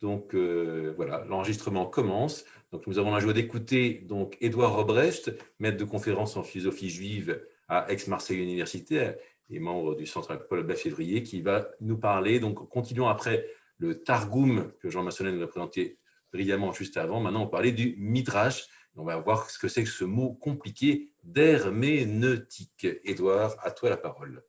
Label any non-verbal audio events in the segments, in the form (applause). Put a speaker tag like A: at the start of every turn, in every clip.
A: Donc euh, voilà, l'enregistrement commence. Donc nous avons la joie d'écouter donc Édouard Robrecht, maître de conférence en philosophie juive à Aix-Marseille Université et membre du Centre Paul février, qui va nous parler. Donc continuons après le Targum que Jean Massonnet nous a présenté brillamment juste avant. Maintenant, on parler du Midrash. On va voir ce que c'est que ce mot compliqué d'herméneutique. Édouard, à toi la parole.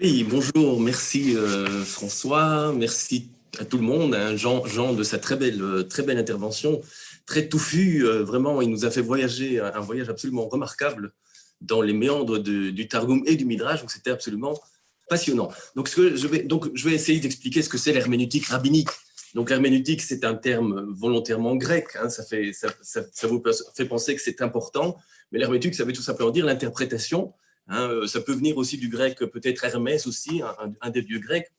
B: Oui, bonjour, merci euh, François, merci à tout le monde, hein, Jean, de sa très belle, euh, très belle intervention, très touffue, euh, vraiment, il nous a fait voyager, un voyage absolument remarquable dans les méandres du Targum et du Midrash, donc c'était absolument passionnant. Donc, ce que je, vais, donc je vais essayer d'expliquer ce que c'est l'herméneutique rabbinique. Donc l'herméneutique, c'est un terme volontairement grec, hein, ça, fait, ça, ça, vous fait penser que c'est important, mais l'herméneutique, ça veut tout simplement dire l'interprétation. Hein, euh, ça peut venir aussi du grec, peut-être Hermès aussi, un, des dieux grecs.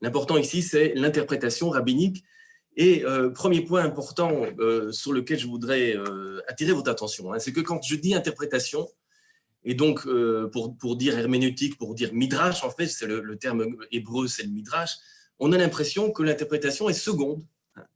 B: L'important ici, c'est l'interprétation rabbinique. Et euh, premier point important euh, sur lequel je voudrais attirer votre attention, hein, c'est que quand je dis interprétation, et donc pour, pour, dire herméneutique, pour dire midrash, en fait, c'est le, terme hébreu, c'est le midrash, on a l'impression que l'interprétation est seconde,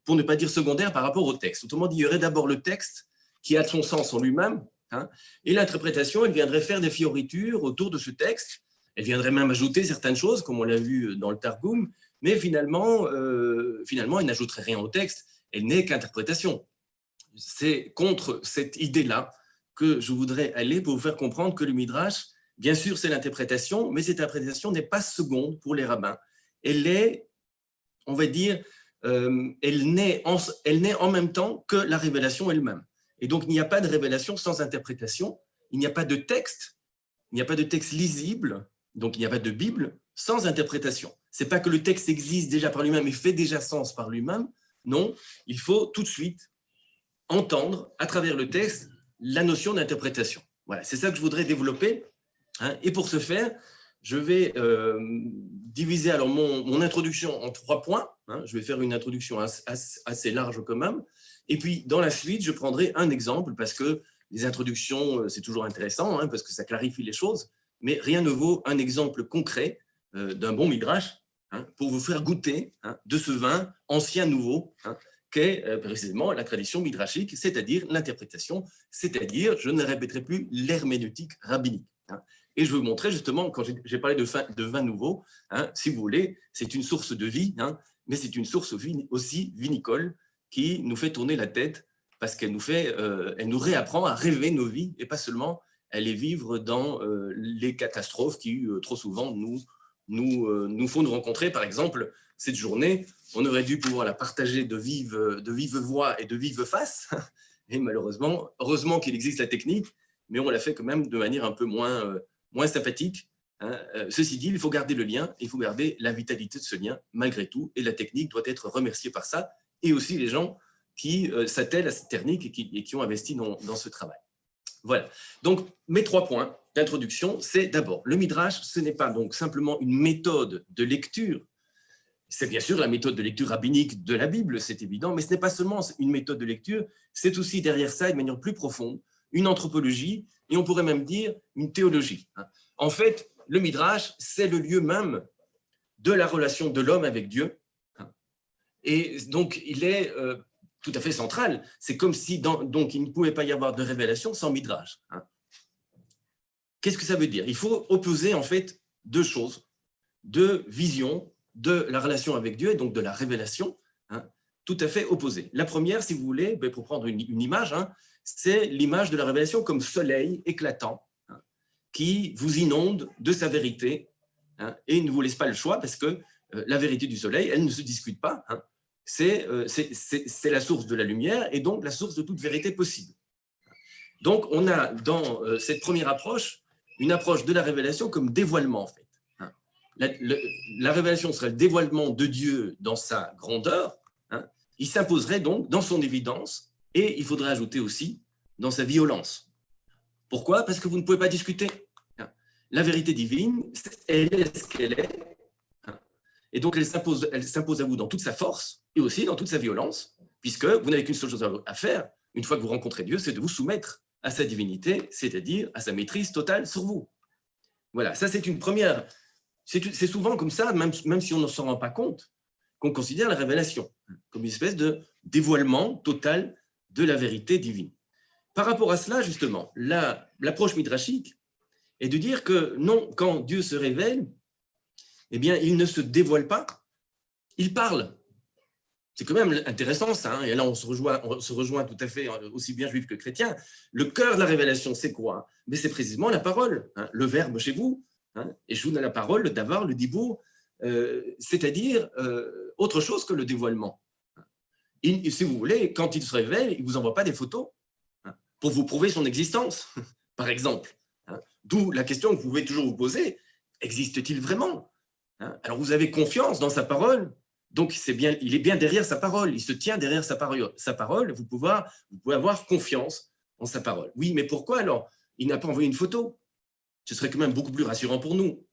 B: pour ne pas dire secondaire par rapport au texte. Autrement dit, il y aurait d'abord le texte qui a son sens en lui-même, Hein. Et l'interprétation, elle viendrait faire des fioritures autour de ce texte. Elle viendrait même ajouter certaines choses, comme on l'a vu dans le Targum, mais finalement, euh, finalement elle n'ajouterait rien au texte. Elle n'est qu'interprétation. C'est contre cette idée-là que je voudrais aller pour vous faire comprendre que le Midrash, bien sûr, c'est l'interprétation, mais cette interprétation n'est pas seconde pour les rabbins. Elle est, on va dire, euh, elle n'est en, en même temps que la révélation elle-même. Et donc, il n'y a pas de révélation sans interprétation, il n'y a pas de texte, il n'y a pas de texte lisible, donc il n'y a pas de Bible sans interprétation. Ce n'est pas que le texte existe déjà par lui-même et fait déjà sens par lui-même, non, il faut tout de suite entendre à travers le texte la notion d'interprétation. Voilà, c'est ça que je voudrais développer. Hein. Et pour ce faire, je vais euh, diviser alors mon, introduction en trois points. Hein. Je vais faire une introduction assez large quand même. Et puis, dans la suite, je prendrai un exemple parce que les introductions, euh, c'est toujours intéressant, hein, parce que ça clarifie les choses, mais rien ne vaut un exemple concret euh, d'un bon midrash hein, pour vous faire goûter hein, de ce vin ancien nouveau qu'est euh, précisément la tradition midrashique, c'est-à-dire l'interprétation, c'est-à-dire, je ne répéterai plus, l'herméneutique rabbinique. Et je veux vous montrer justement, quand j'ai parlé de vin, nouveau, si vous voulez, c'est une source de vie, mais c'est une source aussi vinicole, qui nous fait tourner la tête parce qu'elle nous, euh, nous réapprend à rêver nos vies et pas seulement les vivre dans euh, les catastrophes qui, euh, trop souvent, nous, nous, nous font nous rencontrer. Par exemple, cette journée, on aurait dû pouvoir la partager de vive, de vive voix et de vive face. Et malheureusement, heureusement qu'il existe la technique, mais on l'a fait quand même de manière un peu moins, moins sympathique. Hein. Ceci dit, il faut garder le lien, il faut garder la vitalité de ce lien malgré tout, et la technique doit être remerciée par ça et aussi les gens qui euh, s'attellent à cette technique et qui, ont investi dans, ce travail. Voilà. Donc, mes trois points d'introduction, c'est d'abord, le Midrash, ce n'est pas donc simplement une méthode de lecture, c'est bien sûr la méthode de lecture rabbinique de la Bible, c'est évident, mais ce n'est pas seulement une méthode de lecture, c'est aussi derrière ça, de manière plus profonde, une anthropologie, et on pourrait même dire une théologie. Hein. En fait, le Midrash, c'est le lieu même de la relation de l'homme avec Dieu, et donc, il est euh, tout à fait central. C'est comme si, donc, il ne pouvait pas y avoir de révélation sans Midrash. Hein. Qu'est-ce que ça veut dire? Il faut opposer, en fait, deux choses. Deux visions de la relation avec Dieu, et donc de la révélation, hein, tout à fait opposées. La première, si vous voulez, ben, pour prendre une, image, hein, c'est l'image de la révélation comme soleil éclatant, qui vous inonde de sa vérité, et ne vous laisse pas le choix, parce que euh, la vérité du soleil, elle ne se discute pas. Hein. Euh, c'est la source de la lumière et donc la source de toute vérité possible. Donc, on a dans euh, cette première approche une approche de la révélation comme dévoilement, en fait. Hein. La, révélation serait le dévoilement de Dieu dans sa grandeur. Hein. Il s'imposerait donc dans son évidence et il faudrait ajouter aussi dans sa violence. Pourquoi? Parce que vous ne pouvez pas discuter. La vérité divine, elle est ce qu'elle est, et donc, elle s'impose à vous dans toute sa force et aussi dans toute sa violence, puisque vous n'avez qu'une seule chose à faire, une fois que vous rencontrez Dieu, c'est de vous soumettre à sa divinité, c'est-à-dire à sa maîtrise totale sur vous. Voilà, ça c'est une première... C'est souvent comme ça, même, même si on ne s'en rend pas compte, qu'on considère la révélation, comme une espèce de dévoilement total de la vérité divine. Par rapport à cela, justement, l'approche midrashique est de dire que non, quand Dieu se révèle, eh bien, il ne se dévoile pas, il parle. C'est quand même intéressant ça, hein. et là on se, rejoint, on se rejoint tout à fait, euh, aussi bien juif que chrétien. Le cœur de la révélation, c'est quoi? Mais c'est précisément la parole, hein. le verbe chez vous, hein. et je vous donne la parole, le davar, le dibour, euh, c'est-à-dire euh, autre chose que le dévoilement. si vous voulez, quand il se révèle, il ne vous envoie pas des photos pour vous prouver son existence, (laughs) par exemple. D'où la question que vous pouvez toujours vous poser, existe-t-il vraiment? Alors vous avez confiance dans sa parole, donc, bien, il est bien derrière sa parole, il se tient derrière sa parole. Sa vous, pouvez, avoir confiance en sa parole. Oui, mais pourquoi alors? Il n'a pas envoyé une photo Ce serait quand même beaucoup plus rassurant pour nous.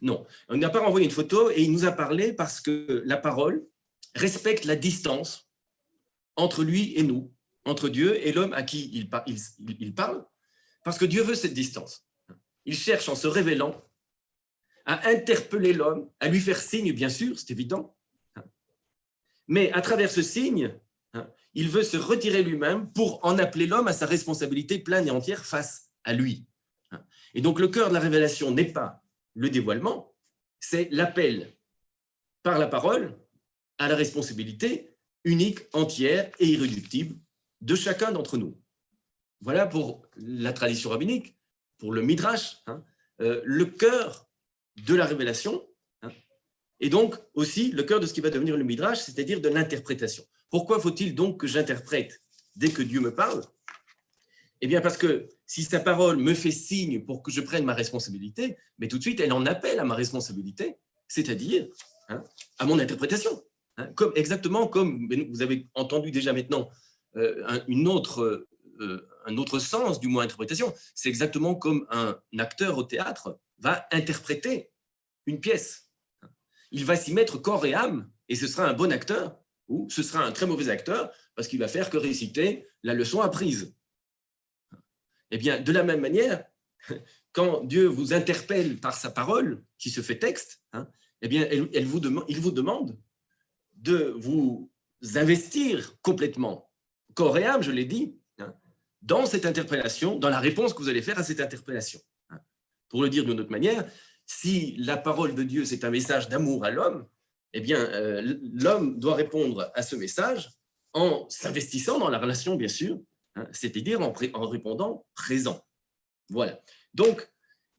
B: Non, il n'a pas envoyé une photo et il nous a parlé parce que la parole respecte la distance entre lui et nous, entre Dieu et l'homme à qui il parle, parce que Dieu veut cette distance. Il cherche en se révélant à interpeller l'homme, à lui faire signe, bien sûr, c'est évident, mais à travers ce signe, il veut se retirer lui-même pour en appeler l'homme à sa responsabilité pleine et entière face à lui. Et donc le cœur de la révélation n'est pas le dévoilement, c'est l'appel par la parole à la responsabilité unique, entière et irréductible de chacun d'entre nous. Voilà pour la tradition rabbinique, pour le midrash, hein, euh, le cœur de la révélation, et donc aussi le cœur de ce qui va devenir le Midrash, c'est-à-dire de l'interprétation. Pourquoi faut-il donc que j'interprète dès que Dieu me parle? Eh bien parce que si sa parole me fait signe pour que je prenne ma responsabilité, mais tout de suite elle en appelle à ma responsabilité, c'est-à-dire hein, à mon interprétation. Hein, comme, exactement comme vous avez entendu déjà maintenant euh, un, une autre, euh, un autre sens du mot interprétation, c'est exactement comme un acteur au théâtre va interpréter une pièce il va s'y mettre corps et âme, et ce sera un bon acteur, ou ce sera un très mauvais acteur, parce qu'il va faire que réciter la leçon apprise. Eh bien, de la même manière, quand Dieu vous interpelle par sa parole, qui se fait texte, hein, eh bien, il vous demande de vous investir complètement, corps et âme, je l'ai dit, hein, dans cette interpellation, dans la réponse que vous allez faire à cette interpellation. Pour le dire d'une autre manière, si la parole de Dieu, c'est un message d'amour à l'homme, eh bien, euh, l'homme doit répondre à ce message en s'investissant dans la relation, bien sûr, hein, c'est-à-dire en, répondant présent. Voilà. Donc,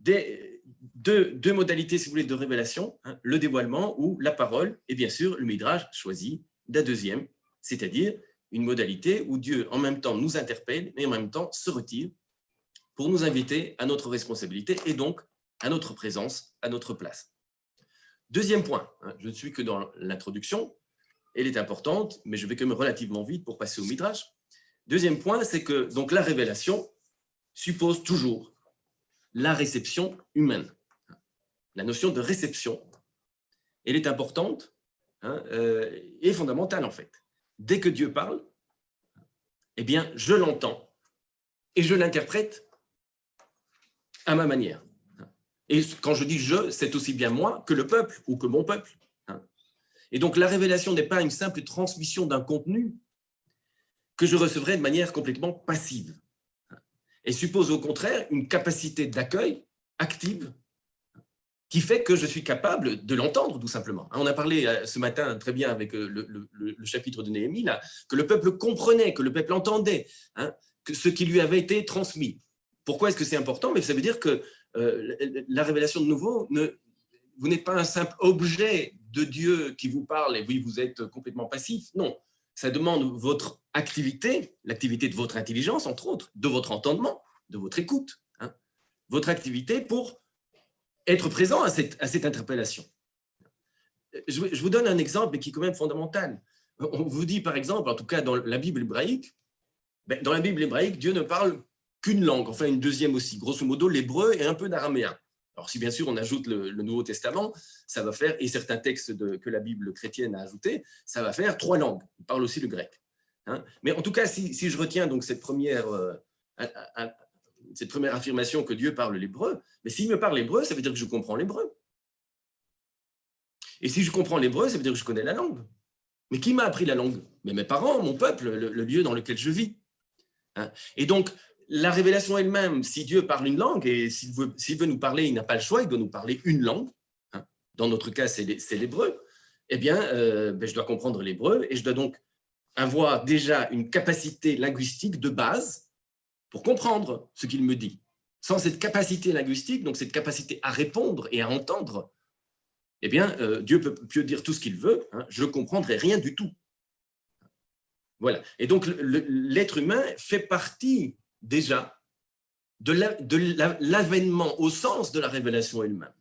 B: deux, modalités, si vous voulez, de révélation, hein, le dévoilement ou la parole, et bien sûr, le Midrash choisit la deuxième, c'est-à-dire une modalité où Dieu, en même temps, nous interpelle, mais en même temps se retire pour nous inviter à notre responsabilité et donc à notre présence, à notre place. Deuxième point, hein, je ne suis que dans l'introduction, elle est importante, mais je vais quand même relativement vite pour passer au Midrash. Deuxième point, c'est que donc, la révélation suppose toujours la réception humaine. La notion de réception, elle est importante hein, euh, et fondamentale en fait. Dès que Dieu parle, eh bien, je l'entends et je l'interprète à ma manière. Et quand je dis « je », c'est aussi bien moi que le peuple ou que mon peuple. Et donc, la révélation n'est pas une simple transmission d'un contenu que je recevrai de manière complètement passive. Elle suppose au contraire une capacité d'accueil active qui fait que je suis capable de l'entendre, tout simplement. On a parlé euh, ce matin très bien avec euh, le, chapitre de Néhémie, là, que le peuple comprenait, que le peuple entendait hein, que ce qui lui avait été transmis. Pourquoi est-ce que c'est important? Mais ça veut dire que euh, la révélation de nouveau, vous n'êtes pas un simple objet de Dieu qui vous parle et oui, vous êtes complètement passif. Non, ça demande votre activité, l'activité de votre intelligence, entre autres, de votre entendement, de votre écoute, hein. votre activité pour être présent à cette, interpellation. Je, vous donne un exemple qui est quand même fondamental. On vous dit par exemple, en tout cas dans la Bible hébraïque, ben, dans la Bible hébraïque, Dieu ne parle qu'une langue, enfin une deuxième aussi, grosso modo l'hébreu et un peu d'araméen. Alors si bien sûr on ajoute le, Nouveau Testament, ça va faire, et certains textes de, que la Bible chrétienne a ajouté, ça va faire trois langues. Il parle aussi le grec. Hein. Mais en tout cas, si, je retiens donc cette première, euh, cette première affirmation que Dieu parle l'hébreu, mais s'il me parle l'hébreu, ça veut dire que je comprends l'hébreu. Et si je comprends l'hébreu, ça veut dire que je connais la langue. Mais qui m'a appris la langue? Mais mes parents, mon peuple, le, lieu dans lequel je vis. Hein. et donc, la révélation elle-même, si Dieu parle une langue, et s'il veut, nous parler, il n'a pas le choix, il doit nous parler une langue. Hein. dans notre cas, c'est l'hébreu. Eh bien, euh, ben, je dois comprendre l'hébreu et je dois donc avoir déjà une capacité linguistique de base pour comprendre ce qu'il me dit. Sans cette capacité linguistique, donc cette capacité à répondre et à entendre, eh bien, euh, Dieu peut, dire tout ce qu'il veut, hein, je ne comprendrai rien du tout. Voilà. Et donc, l'être humain fait partie déjà de l'avènement au sens de la révélation elle-même.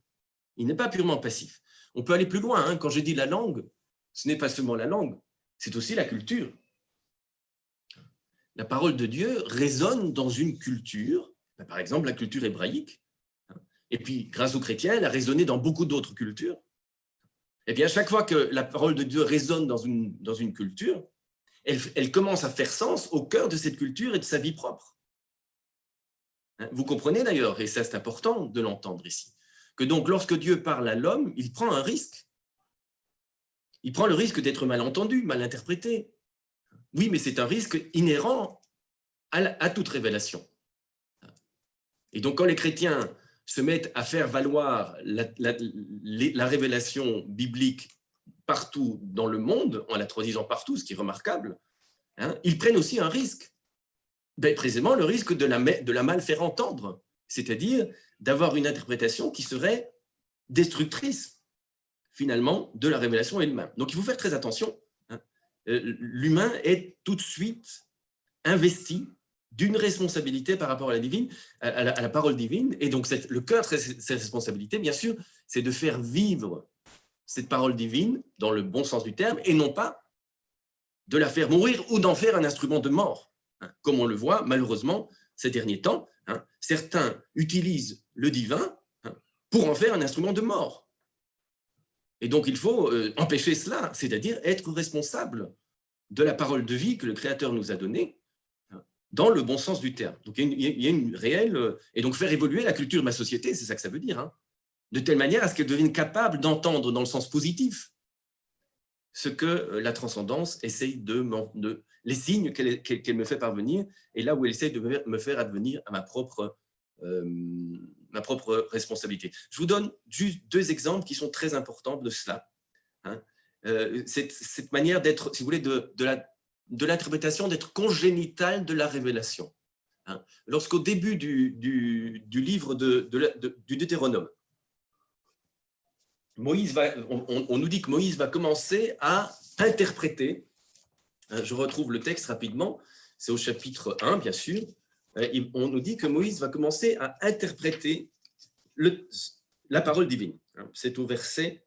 B: Il n'est pas purement passif. On peut aller plus loin. Hein. Quand j'ai dit la langue, ce n'est pas seulement la langue, c'est aussi la culture. La parole de Dieu résonne dans une culture, ben, par exemple la culture hébraïque, hein. et puis grâce aux chrétiens, elle a résonné dans beaucoup d'autres cultures. Et eh bien, chaque fois que la parole de Dieu résonne dans une, dans une culture, elle, elle commence à faire sens au cœur de cette culture et de sa vie propre. Hein. Vous comprenez d'ailleurs, et ça c'est important de l'entendre ici, que donc lorsque Dieu parle à l'homme, il prend un risque. Il prend le risque d'être mal entendu, mal interprété. Oui, mais c'est un risque inhérent à, toute révélation. Et donc quand les chrétiens se mettent à faire valoir la, révélation biblique partout dans le monde, en la traduisant partout, ce qui est remarquable, hein, ils prennent aussi un risque. Ben, précisément le risque de la, mal faire entendre, c'est-à-dire d'avoir une interprétation qui serait destructrice, finalement, de la révélation elle-même. Donc, il faut faire très attention. Hein. Euh, l'humain est tout de suite investi d'une responsabilité par rapport à la, divine, à la, parole divine. Et donc, le cœur de cette responsabilité, bien sûr, c'est de faire vivre cette parole divine dans le bon sens du terme, et non pas de la faire mourir ou d'en faire un instrument de mort, hein. comme on le voit malheureusement ces derniers temps. Hein. Certains utilisent le divin hein, pour en faire un instrument de mort. Et donc, il faut euh, empêcher cela, c'est-à-dire être responsable de la parole de vie que le Créateur nous a donnée, dans le bon sens du terme. Donc, il y a une, réelle... Euh, et donc, faire évoluer la culture de ma société, c'est ça que ça veut dire, de telle manière à ce qu'elle devienne capable d'entendre dans le sens positif ce que euh, la transcendance essaye de, de les signes qu'elle me fait parvenir, et là où elle essaye de me faire advenir à ma propre euh, ma propre responsabilité. Je vous donne juste deux exemples qui sont très importants de cela. Hein. Euh, cette, manière d'être, si vous voulez, de, l'interprétation d'être congénitale de la révélation. Hein. Lorsqu'au début du, livre du Deutéronome, Moïse va, on, nous dit que Moïse va commencer à interpréter, hein, je retrouve le texte rapidement, c'est au chapitre 1, bien sûr, euh, on nous dit que Moïse va commencer à interpréter la parole divine. Hein, c'est au verset,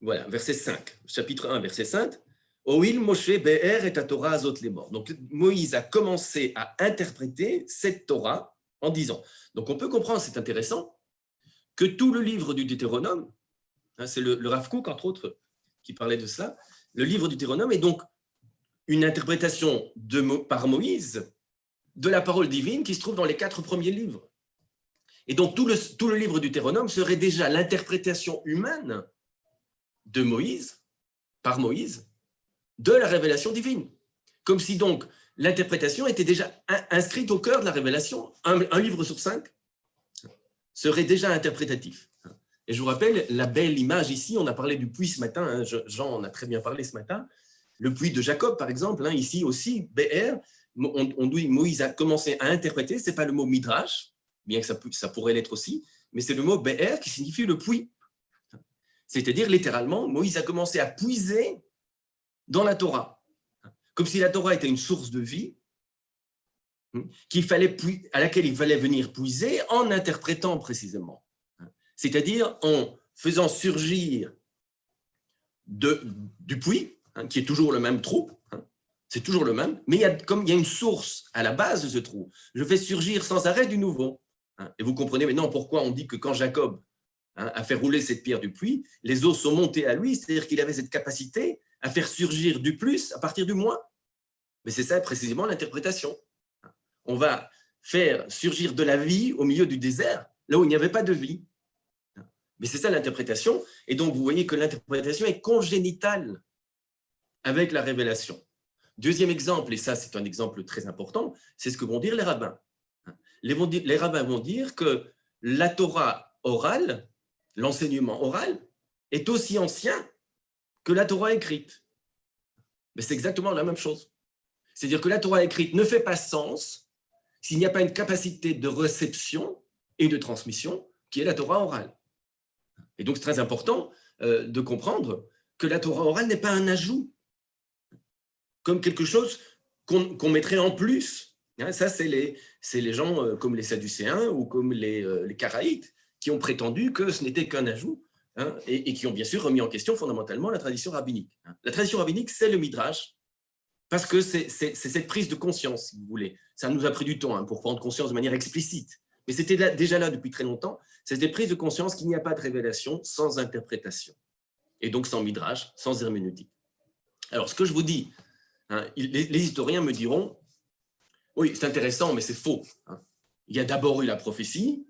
B: voilà, verset 5, chapitre 1, verset 5. Oil Moshe Be'er et Torah azot les morts. Donc Moïse a commencé à interpréter cette Torah en disant. Donc on peut comprendre, c'est intéressant, que tout le livre du Deutéronome, hein, c'est le, le Rav entre autres, qui parlait de cela, le livre du Deutéronome est donc une interprétation par Moïse de la parole divine qui se trouve dans les quatre premiers livres. Et donc, tout le, livre du Théronome serait déjà l'interprétation humaine de Moïse, par Moïse, de la révélation divine. Comme si donc l'interprétation était déjà inscrite au cœur de la révélation. Un, livre sur cinq serait déjà interprétatif. Et je vous rappelle la belle image ici, on a parlé du puits ce matin, hein, Jean en a très bien parlé ce matin, le puits de Jacob par exemple, hein, ici aussi, BR, on, dit Moïse a commencé à interpréter, ce n'est pas le mot midrash, bien que ça, pourrait l'être aussi, mais c'est le mot be'er qui signifie le puits. C'est-à-dire, littéralement, Moïse a commencé à puiser dans la Torah, comme si la Torah était une source de vie, fallait, à laquelle il fallait venir puiser en interprétant précisément. C'est-à-dire en faisant surgir de, du puits, hein, qui est toujours le même trou, c'est toujours le même, mais il y a, comme il y a une source à la base de ce trou, je fais surgir sans arrêt du nouveau. Hein. Et vous comprenez maintenant pourquoi on dit que quand Jacob hein, a fait rouler cette pierre du puits, les eaux sont montées à lui, c'est-à-dire qu'il avait cette capacité à faire surgir du plus à partir du moins. Mais c'est ça précisément l'interprétation. On va faire surgir de la vie au milieu du désert, là où il n'y avait pas de vie. Mais c'est ça l'interprétation. Et donc, vous voyez que l'interprétation est congénitale avec la révélation. Deuxième exemple, et ça c'est un exemple très important, c'est ce que vont dire les rabbins. Les, rabbins vont dire que la Torah orale, l'enseignement oral, est aussi ancien que la Torah écrite. Mais c'est exactement la même chose. C'est-à-dire que la Torah écrite ne fait pas sens s'il n'y a pas une capacité de réception et de transmission qui est la Torah orale. Et donc, c'est très important euh, de comprendre que la Torah orale n'est pas un ajout, comme quelque chose qu'on mettrait en plus. Hein, ça, c'est les, les, gens euh, comme les Sadducéens ou comme les, euh, les Karaïtes qui ont prétendu que ce n'était qu'un ajout hein, et, qui ont bien sûr remis en question fondamentalement la tradition rabbinique. Hein. La tradition rabbinique, c'est le Midrash, parce que c'est cette prise de conscience, si vous voulez. Ça nous a pris du temps pour prendre conscience de manière explicite, mais c'était déjà là depuis très longtemps. C'est des prises de conscience qu'il n'y a pas de révélation sans interprétation, et donc sans midrash, sans herméneutique. Alors, ce que je vous dis, hein, les, historiens me diront, oui, c'est intéressant, mais c'est faux. Hein. Il y a d'abord eu la prophétie,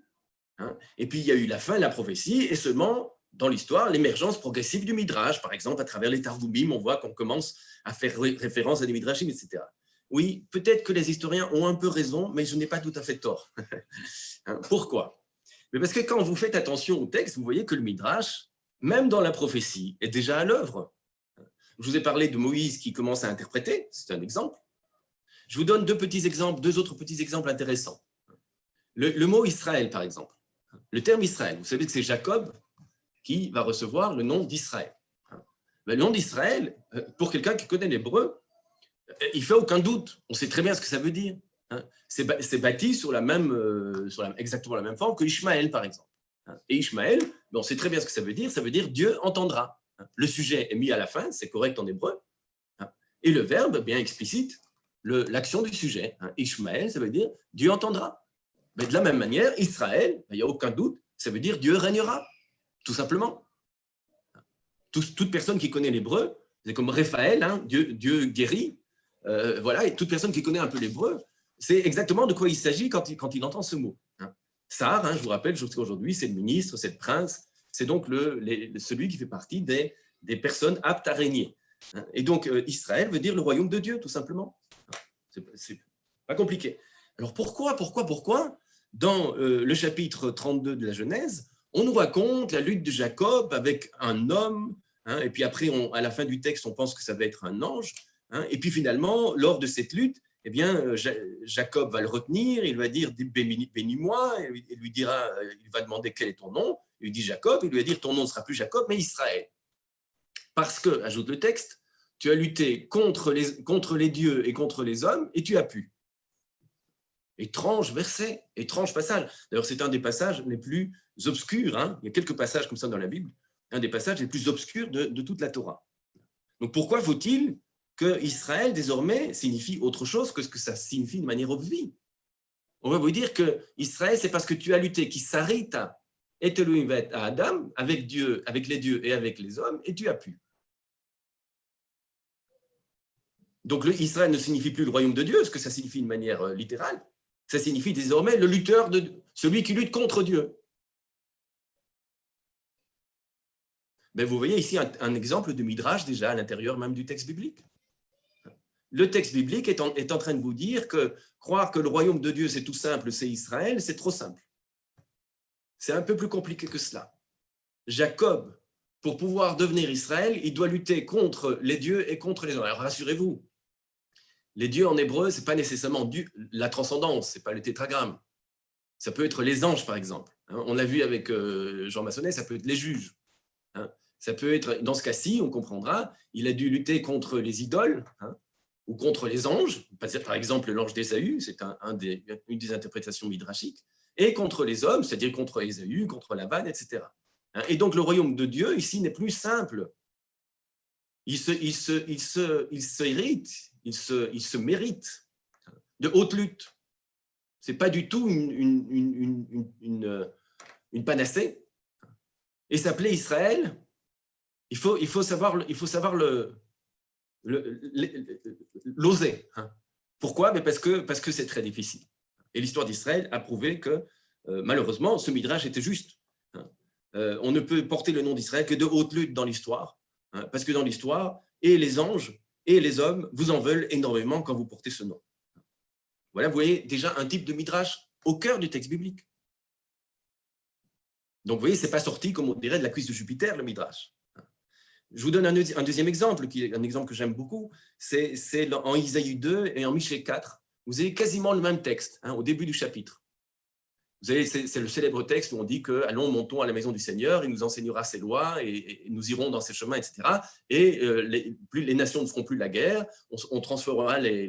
B: hein, et puis il y a eu la fin de la prophétie, et seulement, dans l'histoire, l'émergence progressive du midrash. Par exemple, à travers les Targumim, on voit qu'on commence à faire référence à des midrashim, etc. Oui, peut-être que les historiens ont un peu raison, mais je n'ai pas tout à fait tort. (laughs) Pourquoi? Mais parce que quand vous faites attention au texte, vous voyez que le Midrash, même dans la prophétie, est déjà à l'œuvre. Je vous ai parlé de Moïse qui commence à interpréter, c'est un exemple. Je vous donne deux petits exemples, deux autres petits exemples intéressants. Le, mot Israël, par exemple. Le terme Israël, vous savez que c'est Jacob qui va recevoir le nom d'Israël. Le nom d'Israël, pour quelqu'un qui connaît l'hébreu, il ne fait aucun doute. On sait très bien ce que ça veut dire. Hein, c'est bâti sur, la même, euh, exactement la même forme que Ishmaël, par exemple. Hein, et Ishmaël, on sait très bien ce que ça veut dire, ça veut dire Dieu entendra. Hein, le sujet est mis à la fin, c'est correct en hébreu, et le verbe, bien explicite, l'action du sujet. Ishmaël, ça veut dire Dieu entendra. Mais de la même manière, Israël, il n'y a aucun doute, ça veut dire Dieu régnera, tout simplement. toute personne qui connaît l'hébreu, c'est comme Raphaël, Dieu, Dieu guérit, euh, voilà, et toute personne qui connaît un peu l'hébreu, c'est exactement de quoi il s'agit quand il, entend ce mot. Hein. Sar, hein, je vous rappelle, jusqu'à aujourd'hui, c'est le ministre, c'est le prince, c'est donc celui qui fait partie des, des personnes aptes à régner. Hein. Et donc, euh, Israël veut dire le royaume de Dieu, tout simplement. C'est pas compliqué. Alors pourquoi, pourquoi, pourquoi, dans euh, le chapitre 32 de la Genèse, on nous raconte la lutte de Jacob avec un homme, et puis après, à la fin du texte, on pense que ça va être un ange, et puis finalement, lors de cette lutte, eh bien, euh, Jacob va le retenir, il va dire « bénis-moi », il lui dira, euh, il va demander quel est ton nom, il lui dit Jacob, il lui va dire « ton nom ne sera plus Jacob, mais Israël ». Parce que, ajoute le texte, tu as lutté contre les, contre les dieux et contre les hommes, et tu as pu. Étrange verset, étrange passage. D'ailleurs, c'est un des passages les plus obscurs, hein. il y a quelques passages comme ça dans la Bible, un des passages les plus obscurs de, toute la Torah. Donc pourquoi faut-il que Israël, désormais, signifie autre chose que ce que ça signifie de manière obvie? On va vous dire que Israël, c'est parce que tu as lutté, qui s'arrêta, et à Adam, avec Dieu, avec les dieux et avec les hommes, et tu as pu. Donc Israël ne signifie plus le royaume de Dieu, ce que ça signifie de manière euh, littérale. Ça signifie désormais le lutteur, celui qui lutte contre Dieu. Mais vous voyez ici un, exemple de Midrash déjà à l'intérieur même du texte biblique le texte biblique est en, train de vous dire que croire que le royaume de Dieu, c'est tout simple, c'est Israël, c'est trop simple. C'est un peu plus compliqué que cela. Jacob, pour pouvoir devenir Israël, il doit lutter contre les dieux et contre les hommes. Alors rassurez-vous, les dieux en hébreu, ce n'est pas nécessairement la transcendance, ce n'est pas le tétragramme. Ça peut être les anges, par exemple. Hein. On l'a vu avec euh, Jean Massonnet, ça peut être les juges. Hein. Ça peut être, dans ce cas-ci, on comprendra, il a dû lutter contre les idoles, hein ou contre les anges, par exemple l'ange d'Ésaü, c'est un, une des interprétations midrashiques, et contre les hommes, c'est-à-dire contre Ésaü, contre Laban, etc. Et donc le royaume de Dieu, ici, n'est plus simple. Il se, il se, se, se se, se mérite de haute lutte. Ce n'est pas du tout une, une, une, une panacée. Et s'appeler Israël, il faut, il faut savoir, savoir le, l'oser. Hein. Pourquoi? Mais Parce que parce que c'est très difficile. Et l'histoire d'Israël a prouvé que, euh, malheureusement, ce midrash était juste. Hein. euh, on ne peut porter le nom d'Israël que de haute lutte dans l'histoire, hein, parce que dans l'histoire, et les anges et les hommes vous en veulent énormément quand vous portez ce nom. Voilà, vous voyez déjà un type de midrash au cœur du texte biblique. Donc, vous voyez, ce n'est pas sorti, comme on dirait, de la cuisse de Jupiter, le midrash. Je vous donne un, deuxième exemple, qui est un exemple que j'aime beaucoup, c'est en Isaïe 2 et en Michée 4. Vous avez quasiment le même texte hein, au début du chapitre. C'est le célèbre texte où on dit que allons, montons à la maison du Seigneur, il nous enseignera ses lois et, nous irons dans ses chemins, etc. Et euh, les, plus, les nations ne feront plus la guerre, on, transformera les,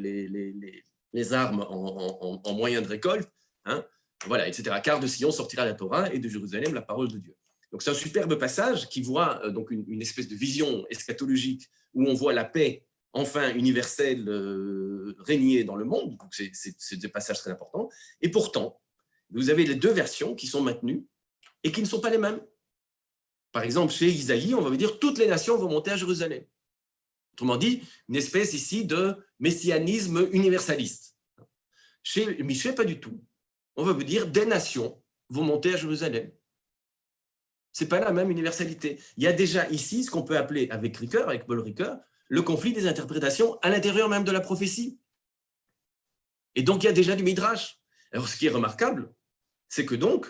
B: les, armes en, moyens de récolte, hein, voilà, etc. Car de Sion sortira la Torah et de Jérusalem la parole de Dieu. Donc c'est un superbe passage qui voit euh, donc une, espèce de vision eschatologique où on voit la paix enfin universelle euh, régner dans le monde. C'est des passages très importants. Et pourtant, vous avez les deux versions qui sont maintenues et qui ne sont pas les mêmes. Par exemple, chez Isaïe, on va dire toutes les nations vont monter à Jérusalem. Autrement dit, une espèce ici de messianisme universaliste. Chez Michel, pas du tout. On va vous dire des nations vont monter à Jérusalem. Ce n'est pas la même universalité. Il y a déjà ici ce qu'on peut appeler, avec Ricoeur, avec Paul Ricoeur, le conflit des interprétations à l'intérieur même de la prophétie. Et donc, il y a déjà du midrash. Alors, ce qui est remarquable, c'est que donc,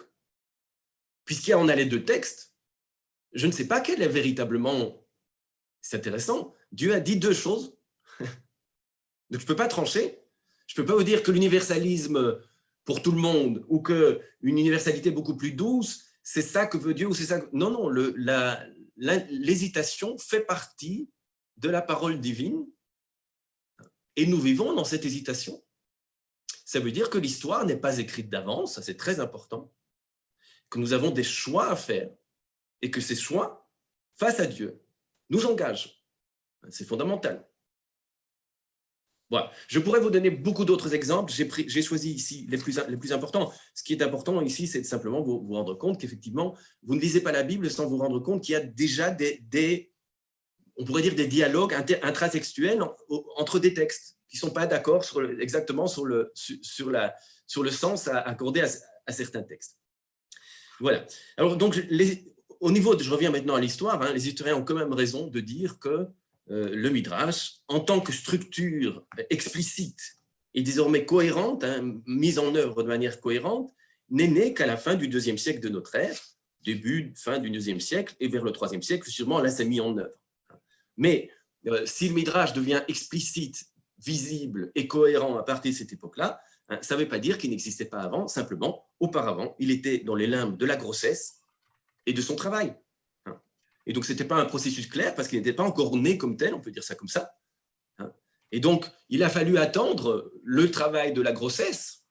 B: puisqu'il y en a les deux textes, je ne sais pas quel est véritablement, c'est intéressant, Dieu a dit deux choses. (laughs) Donc je ne peux pas trancher. Je ne peux pas vous dire que l'universalisme pour tout le monde ou qu'une universalité beaucoup plus douce, c'est ça que veut Dieu ou c'est ça Non, non, l'hésitation fait partie de la parole divine et nous vivons dans cette hésitation ça veut dire que l'histoire n'est pas écrite d'avance, ça c'est très important, que nous avons des choix à faire et que ces choix, face à Dieu, nous engagent. C'est fondamental. Voilà. Je pourrais vous donner beaucoup d'autres exemples. J'ai choisi ici les plus, les plus importants. Ce qui est important ici, c'est simplement vous, vous rendre compte qu'effectivement, vous ne lisez pas la Bible sans vous rendre compte qu'il y a déjà des, des, on pourrait dire des dialogues intratextuels entre des textes qui ne sont pas d'accord exactement sur le, sur, la, sur le sens à accorder à, certains textes. Voilà. Alors, donc, au niveau, je reviens maintenant à l'histoire, hein, les historiens ont quand même raison de dire que euh, le Midrash, en tant que structure explicite et désormais cohérente, hein, mise en œuvre de manière cohérente, n'est né qu'à la fin du deuxième siècle de notre ère, début, fin du deuxième siècle, et vers le troisième siècle, sûrement, là, c'est mis en œuvre. Mais euh, si le Midrash devient explicite visible et cohérent à partir de cette époque-là, hein, ça ne veut pas dire qu'il n'existait pas avant, simplement, auparavant, il était dans les limbes de la grossesse et de son travail. Hein. Et donc, ce n'était pas un processus clair parce qu'il n'était pas encore né comme tel, on peut dire ça comme ça. Hein. Et donc, il a fallu attendre le travail de la grossesse,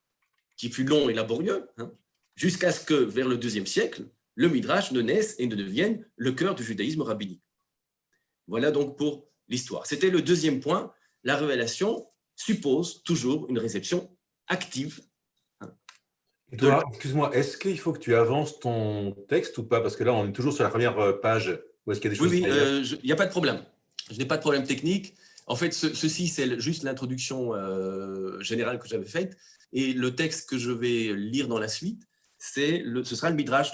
B: qui fut long et laborieux, jusqu'à ce que, vers le deuxième siècle, le Midrash ne naisse et ne devienne le cœur du judaïsme rabbinique. Voilà donc pour l'histoire. C'était le deuxième point la révélation suppose toujours une réception active.
A: Excuse-moi, est-ce qu'il faut que tu avances ton texte ou pas? Parce que là, on est toujours sur la première euh, page.
B: Où est-ce qu'il y a des choses Oui, oui euh, il n'y a pas de problème. Je n'ai pas de problème technique. En fait, ceci, c'est juste l'introduction euh, générale que j'avais faite. Et le texte que je vais lire dans la suite, le, ce sera le midrash,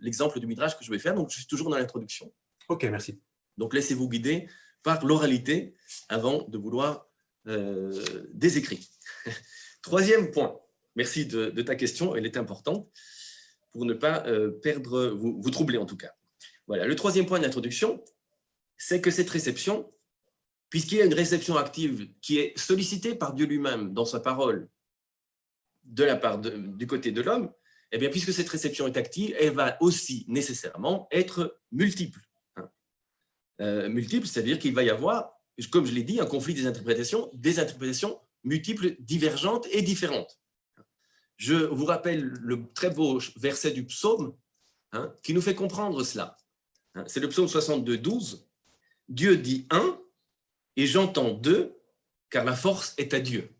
B: l'exemple du midrash que je vais faire. Donc, je suis toujours dans l'introduction.
A: OK, merci.
B: Donc, laissez-vous guider par l'oralité avant de vouloir euh, des écrits. (laughs) Troisième point, merci de, ta question, elle est importante pour ne pas euh, perdre, vous, troubler en tout cas. Voilà, le troisième point d'introduction, c'est que cette réception, puisqu'il y a une réception active qui est sollicitée par Dieu lui-même dans sa parole de du côté de l'homme, eh bien, puisque cette réception est active, elle va aussi nécessairement être multiple. Euh, multiple, c'est-à-dire qu'il va y avoir, comme je l'ai dit, un conflit des interprétations, des interprétations multiples, divergentes et différentes. Je vous rappelle le très beau verset du psaume hein, qui nous fait comprendre cela. Hein, c'est le psaume 62, 12. Dieu dit un et j'entends deux, car la force est à Dieu.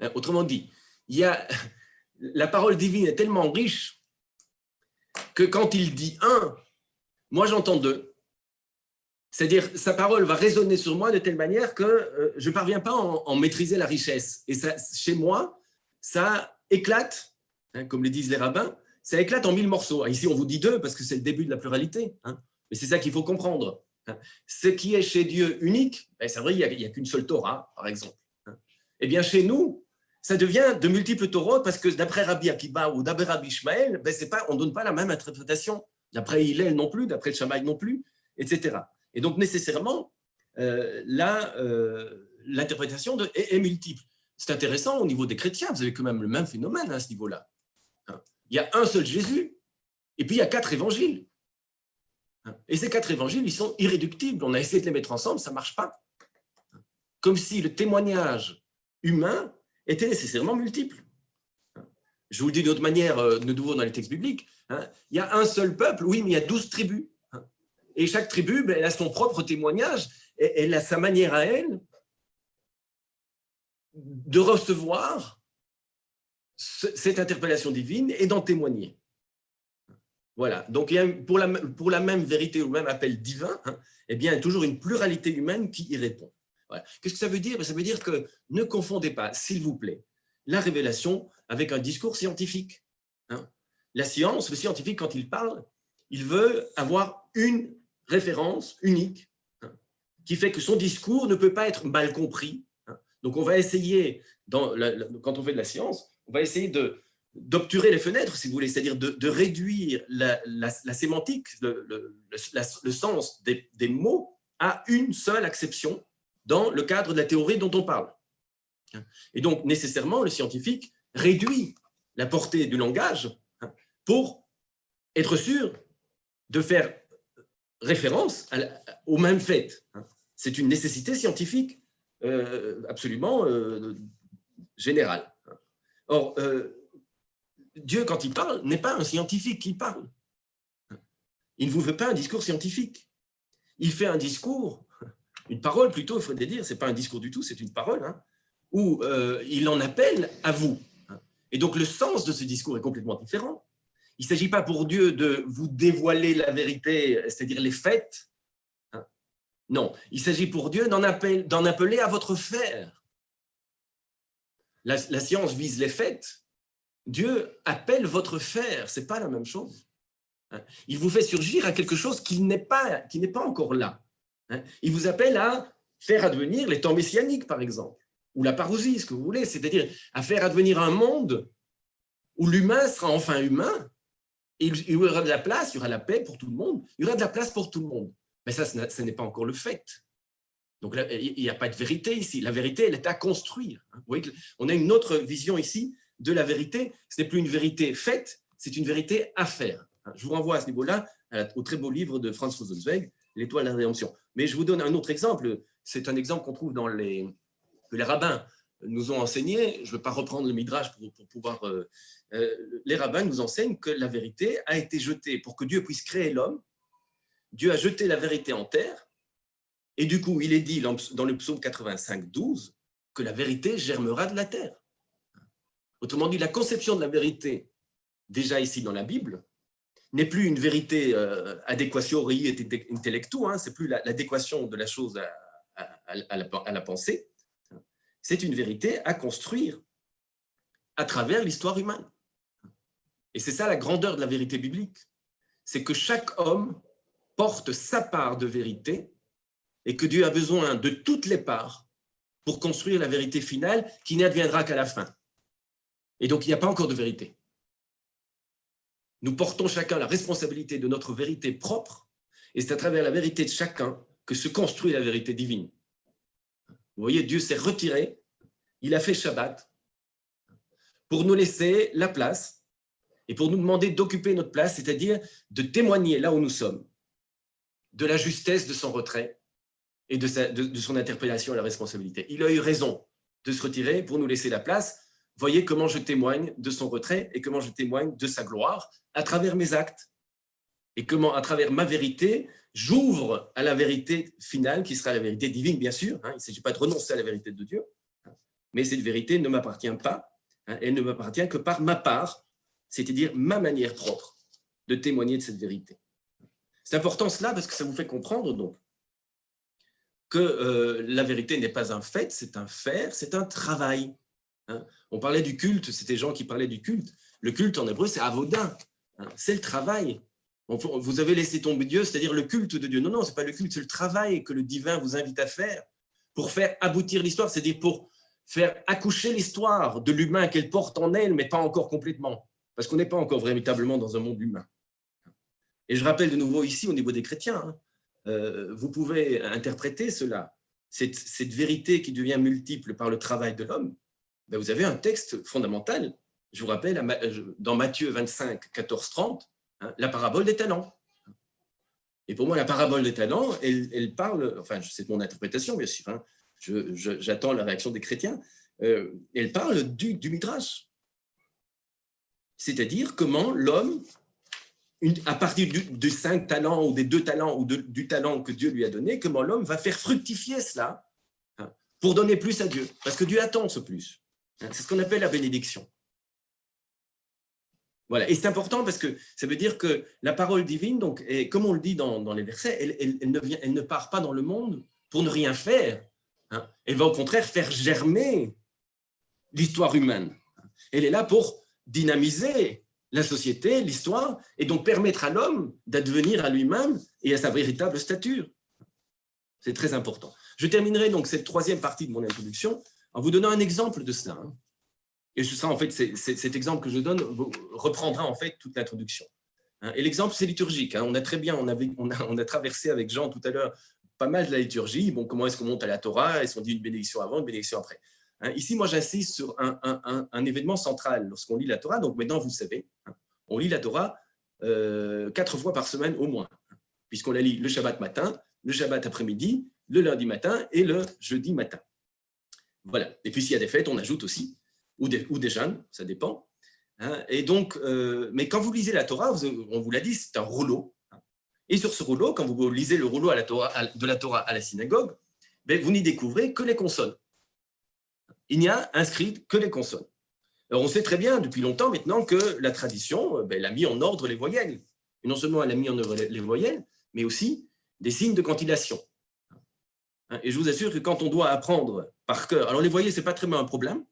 B: Hein, autrement dit, il y a, (laughs) la parole divine est tellement riche que quand il dit un, moi j'entends deux. C'est-à-dire, sa parole va résonner sur moi de telle manière que euh, je ne parviens pas à en, maîtriser la richesse. Et chez moi, ça éclate, hein, comme le disent les rabbins, ça éclate en mille morceaux. Ici, on vous dit deux parce que c'est le début de la pluralité. Hein. Mais c'est ça qu'il faut comprendre. Hein. Ce qui est chez Dieu unique, ben, c'est vrai, il n'y a, qu'une seule Torah, par exemple. Eh bien, chez nous, ça devient de multiples Torahs parce que d'après Rabbi Akiba ou d'après Rabbi Ishmael, ben, on ne donne pas la même interprétation. D'après Hillel non plus, d'après le Shammai non plus, etc. Et donc, nécessairement, euh, euh l'interprétation est, est, multiple. C'est intéressant au niveau des chrétiens, vous avez quand même le même phénomène à ce niveau-là il y a un seul Jésus, et puis il y a quatre évangiles. Et ces quatre évangiles, ils sont irréductibles. On a essayé de les mettre ensemble, ça ne marche pas. Comme si le témoignage humain était nécessairement multiple. Je vous le dis d'une autre manière, euh, de nouveau dans les textes bibliques, hein. il y a un seul peuple, oui, mais il y a douze tribus. Et chaque tribu, ben, elle a son propre témoignage, elle a sa manière à elle de recevoir cette interpellation divine et d'en témoigner. Voilà, donc pour la, même vérité ou même appel divin, hein, eh bien, il y a toujours une pluralité humaine qui y répond. Qu'est-ce que ça veut dire? Ben, Ça veut dire que ne confondez pas, s'il vous plaît, la révélation avec un discours scientifique. Hein. La science, le scientifique, quand il parle, il veut avoir une référence unique hein, qui fait que son discours ne peut pas être mal compris. Donc, on va essayer, quand on fait de la science, on va essayer d'obturer les fenêtres, si vous voulez, c'est-à-dire de, réduire la, sémantique, le, sens des, mots à une seule acception dans le cadre de la théorie dont on parle. Et donc, nécessairement, le scientifique réduit la portée du langage hein, pour être sûr de faire référence au même fait. Hein. C'est une nécessité scientifique euh, absolument euh, générale. Or, euh, Dieu, quand il parle, n'est pas un scientifique qui parle. Il ne vous fait pas un discours scientifique. Il fait un discours, (laughs) une parole plutôt, il faudrait dire, ce n'est pas un discours du tout, c'est une parole, hein, où il en appelle à vous. Et donc, le sens de ce discours est complètement différent. Il ne s'agit pas pour Dieu de vous dévoiler la vérité, c'est-à-dire les faits. Hein. Non, il s'agit pour Dieu d'en appeler à votre faire la, science vise les faits. Dieu appelle votre faire, ce n'est pas la même chose. Hein. Il vous fait surgir à quelque chose qui n'est pas, encore là. Hein. Il vous appelle à faire advenir les temps messianiques, par exemple, ou la parousie, ce que vous voulez, c'est-à-dire à faire advenir un monde où l'humain sera enfin humain, il y aura de la place, il y aura la paix pour tout le monde, il y aura de la place pour tout le monde. Mais ça, ce n'est pas encore le fait. Donc il n'y a pas de vérité ici. La vérité, elle est à construire. Hein. Vous voyez on a une autre vision ici de la vérité. Ce n'est plus une vérité faite, c'est une vérité à faire. Hein. Je vous renvoie à ce niveau-là au très beau livre de Franz Rosenzweig, L'étoile de la rédemption. Mais je vous donne un autre exemple. C'est un exemple qu'on trouve dans les, que les rabbins nous ont enseigné. Je ne veux pas reprendre le midrash pour, pouvoir... Euh, euh, les rabbins nous enseignent que la vérité a été jetée pour que Dieu puisse créer l'homme. Dieu a jeté la vérité en terre et du coup, il est dit dans le psaume 85, 12, que la vérité germera de la terre. Autrement dit, la conception de la vérité, déjà ici dans la Bible, n'est plus une vérité euh, adéquation et intellectu, hein, c'est plus l'adéquation de la chose à, la, pensée, c'est une vérité à construire à travers l'histoire humaine. Et c'est ça la grandeur de la vérité biblique, c'est que chaque homme porte sa part de vérité et que Dieu a besoin de toutes les parts pour construire la vérité finale qui n'adviendra qu'à la fin. Et donc, il n'y a pas encore de vérité. Nous portons chacun la responsabilité de notre vérité propre, et c'est à travers la vérité de chacun que se construit la vérité divine. Vous voyez, Dieu s'est retiré, il a fait Shabbat, pour nous laisser la place, et pour nous demander d'occuper notre place, c'est-à-dire de témoigner là où nous sommes, de la justesse de son retrait, et de, son interpellation à la responsabilité. Il a eu raison de se retirer pour nous laisser la place. Voyez comment je témoigne de son retrait et comment je témoigne de sa gloire à travers mes actes. Et comment, à travers ma vérité, j'ouvre à la vérité finale, qui sera la vérité divine, bien sûr. Hein. il ne s'agit pas de renoncer à la vérité de Dieu. Hein. mais cette vérité ne m'appartient pas. Hein. elle ne m'appartient que par ma part, c'est-à-dire ma manière propre de témoigner de cette vérité. C'est important cela parce que ça vous fait comprendre donc que euh, la vérité n'est pas un fait, c'est un faire, c'est un travail. On parlait du culte, c'était gens qui parlaient du culte. Le culte en hébreu, c'est avodin. Hein, c'est le travail. Vous avez laissé tomber Dieu, c'est-à-dire le culte de Dieu. Non, non, ce n'est pas le culte, c'est le travail que le divin vous invite à faire pour faire aboutir l'histoire, c'est-à-dire pour faire accoucher l'histoire de l'humain qu'elle porte en elle, mais pas encore complètement, parce qu'on n'est pas encore véritablement dans un monde humain. Et je rappelle de nouveau ici, au niveau des chrétiens, hein, euh, vous pouvez interpréter cela, cette, vérité qui devient multiple par le travail de l'homme. Ben, vous avez un texte fondamental, je vous rappelle, dans Matthieu 25, 14, 30, Hein, la parabole des talents. Et pour moi, la parabole des talents, elle, parle, enfin, c'est mon interprétation, bien sûr, hein, j'attends la réaction des chrétiens, euh, elle parle du, du Midrash. C'est-à-dire comment l'homme, à partir du, des cinq talents ou des deux talents ou du talent que Dieu lui a donné, comment l'homme va faire fructifier cela hein, pour donner plus à Dieu. Parce que Dieu attend ce plus. C'est ce qu'on appelle la bénédiction. Voilà. Et c'est important parce que ça veut dire que la parole divine, donc, comme on le dit dans, les versets, elle, ne vient, elle, ne part pas dans le monde pour ne rien faire. Hein. Elle va au contraire faire germer l'histoire humaine. Elle est là pour dynamiser la société, l'histoire, et donc permettre à l'homme d'advenir à lui-même et à sa véritable stature. C'est très important. Je terminerai donc cette troisième partie de mon introduction en vous donnant un exemple de cela. Hein. Et sera en fait, cet exemple que je donne reprendra en fait toute l'introduction. Hein. Et l'exemple, c'est liturgique. Hein. On a très bien, on, a, on a traversé avec Jean tout à l'heure pas mal de la liturgie. Bon, comment est-ce qu'on monte à la Torah? Est-ce qu'on dit une bénédiction avant, une bénédiction après? Hein. Ici, moi, j'insiste sur un, un, un, événement central lorsqu'on lit la Torah. Donc maintenant, vous savez, on lit la Torah euh, quatre fois par semaine au moins, puisqu'on la lit le Shabbat matin, le Shabbat après-midi, le lundi matin et le jeudi matin. Voilà. Et puis, s'il y a des fêtes, on ajoute aussi ou des, ou des jeunes, ça dépend. Hein. Et donc, euh, mais quand vous lisez la Torah, on vous l'a dit, c'est un rouleau. Hein. Et sur ce rouleau, quand vous lisez le rouleau de la Torah à la synagogue, ben, vous n'y découvrez que les consonnes. Il n'y a inscrit que les consonnes. Alors, on sait très bien depuis longtemps maintenant que la tradition ben, elle a mis en ordre les voyelles. Et non seulement elle a mis en ordre les voyelles, mais aussi des signes de cantillation. Hein. Et je vous assure que quand on doit apprendre par cœur, alors les voyelles, ce n'est pas très un problème,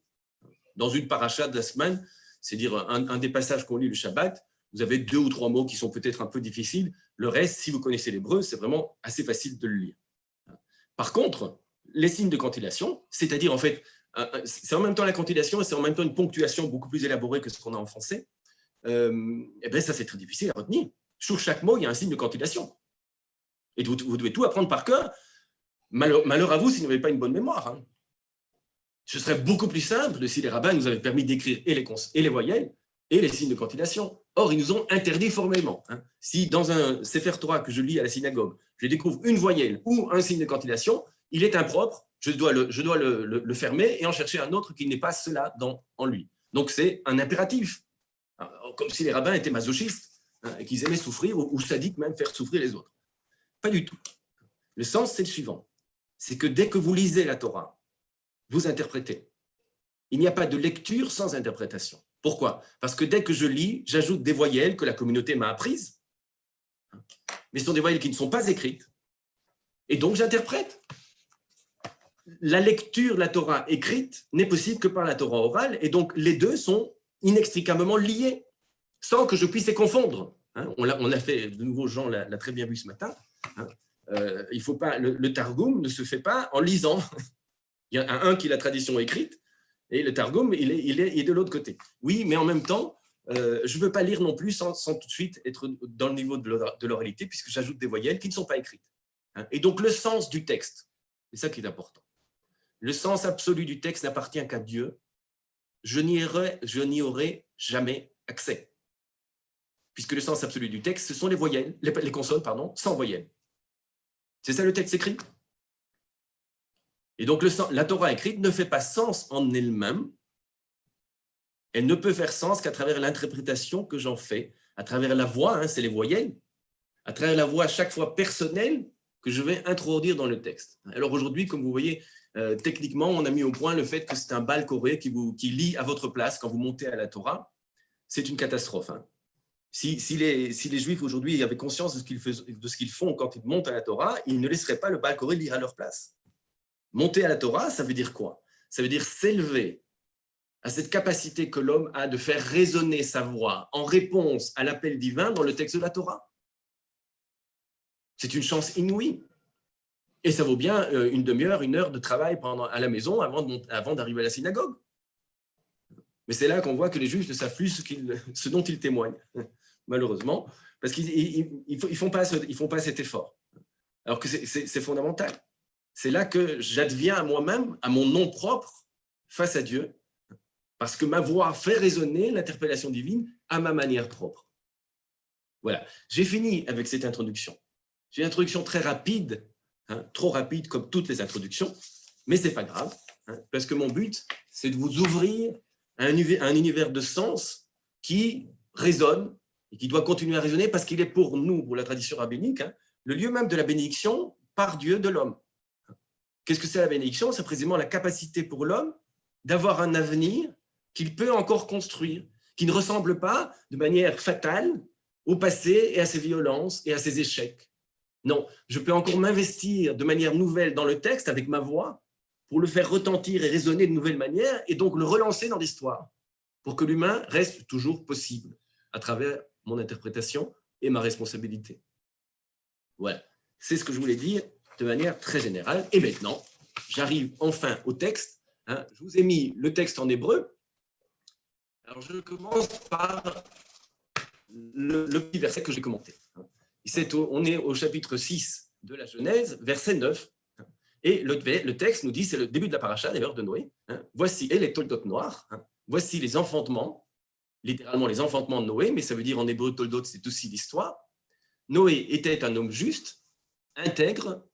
B: dans une paracha de la semaine, c'est-à-dire un, des passages qu'on lit le Shabbat, vous avez deux ou trois mots qui sont peut-être un peu difficiles. Le reste, si vous connaissez l'hébreu, c'est vraiment assez facile de le lire. Par contre, les signes de cantillation, c'est-à-dire en fait, c'est en même temps la cantillation et c'est en même temps une ponctuation beaucoup plus élaborée que ce qu'on a en français, euh, et bien ça c'est très difficile à retenir. Sur chaque mot, il y a un signe de cantillation. Et vous, devez tout apprendre par cœur. Malheur, malheur à vous si vous n'avez pas une bonne mémoire. Hein. Ce serait beaucoup plus simple si les rabbins nous avaient permis d'écrire et les, et les voyelles et les signes de cantillation. Or, ils nous ont interdit formellement. Hein. Si dans un Sefer Torah que je lis à la synagogue, je découvre une voyelle ou un signe de cantillation, il est impropre, je dois le, fermer et en chercher un autre qui n'est pas cela en lui. Donc, c'est un impératif. Comme si les rabbins étaient masochistes hein, et qu'ils aimaient souffrir ou, ou sadiques même faire souffrir les autres. Pas du tout. Le sens, c'est le suivant. C'est que dès que vous lisez la Torah, vous interprétez. Il n'y a pas de lecture sans interprétation. Pourquoi? Parce que dès que je lis, j'ajoute des voyelles que la communauté m'a apprises, mais ce sont des voyelles qui ne sont pas écrites, et donc j'interprète. La lecture de la Torah écrite n'est possible que par la Torah orale, et donc les deux sont inextricablement liés, sans que je puisse les confondre. Hein, on a fait, de nouveau Jean l'a très bien vu ce matin, hein. euh, faut pas, le, le Targum ne se fait pas en lisant, il y a un qui est la tradition écrite, et le Targum, il est, il est, de l'autre côté. Oui, mais en même temps, euh, je ne veux pas lire non plus sans, tout de suite être dans le niveau de l'oralité, puisque j'ajoute des voyelles qui ne sont pas écrites. Hein. Et donc, le sens du texte, c'est ça qui est important. Le sens absolu du texte n'appartient qu'à Dieu. Je n'y aurai jamais accès. Puisque le sens absolu du texte, ce sont les voyelles, les, les consonnes, pardon, sans voyelles. C'est ça le texte écrit? Et donc, la Torah écrite ne fait pas sens en elle-même. Elle ne peut faire sens qu'à travers l'interprétation que j'en fais, à travers la voix, hein, c'est les voyelles, à travers la voix à chaque fois personnelle que je vais introduire dans le texte. Alors aujourd'hui, comme vous voyez, euh, techniquement, on a mis au point le fait que c'est un bal coré qui, vous, qui lit à votre place quand vous montez à la Torah. C'est une catastrophe. Hein. Si, les, si, les, Juifs aujourd'hui avaient conscience de ce qu'ils font quand ils montent à la Torah, ils ne laisseraient pas le bal coré lire à leur place. Monter à la Torah, ça veut dire quoi? Ça veut dire s'élever à cette capacité que l'homme a de faire résonner sa voix en réponse à l'appel divin dans le texte de la Torah. C'est une chance inouïe. Et ça vaut bien euh, une demi-heure, une heure de travail pendant, à la maison avant d'arriver à la synagogue. Mais c'est là qu'on voit que les juifs ne savent plus ce, dont ils témoignent, malheureusement, parce qu'ils ne font pas cet effort. Alors que c'est fondamental. C'est là que j'adviens à moi-même, à mon nom propre, face à Dieu, parce que ma voix fait résonner l'interpellation divine à ma manière propre. Voilà, j'ai fini avec cette introduction. C'est une introduction très rapide, hein, trop rapide comme toutes les introductions, mais ce n'est pas grave, hein, parce que mon but, c'est de vous ouvrir à un, univers de sens qui résonne et qui doit continuer à résonner parce qu'il est pour nous, pour la tradition rabbinique, hein, le lieu même de la bénédiction par Dieu de l'homme. Qu'est-ce que c'est la bénédiction? C'est précisément la capacité pour l'homme d'avoir un avenir qu'il peut encore construire, qui ne ressemble pas de manière fatale au passé et à ses violences et à ses échecs. Non, je peux encore m'investir de manière nouvelle dans le texte avec ma voix pour le faire retentir et résonner de nouvelles manières et donc le relancer dans l'histoire pour que l'humain reste toujours possible à travers mon interprétation et ma responsabilité. Voilà, c'est ce que je voulais dire de manière très générale. Et maintenant, j'arrive enfin au texte. Hein. Je vous ai mis le texte en hébreu. Alors, je commence par le, petit verset que j'ai commenté. Hein. on est au chapitre 6 de la Genèse, verset 9. Et le, texte nous dit, c'est le début de la paracha, d'ailleurs, de Noé. Hein. Voici, et les toldot noirs, voici les enfantements, littéralement les enfantements de Noé, mais ça veut dire en hébreu, toldot, c'est aussi l'histoire. Noé était un homme juste, intègre,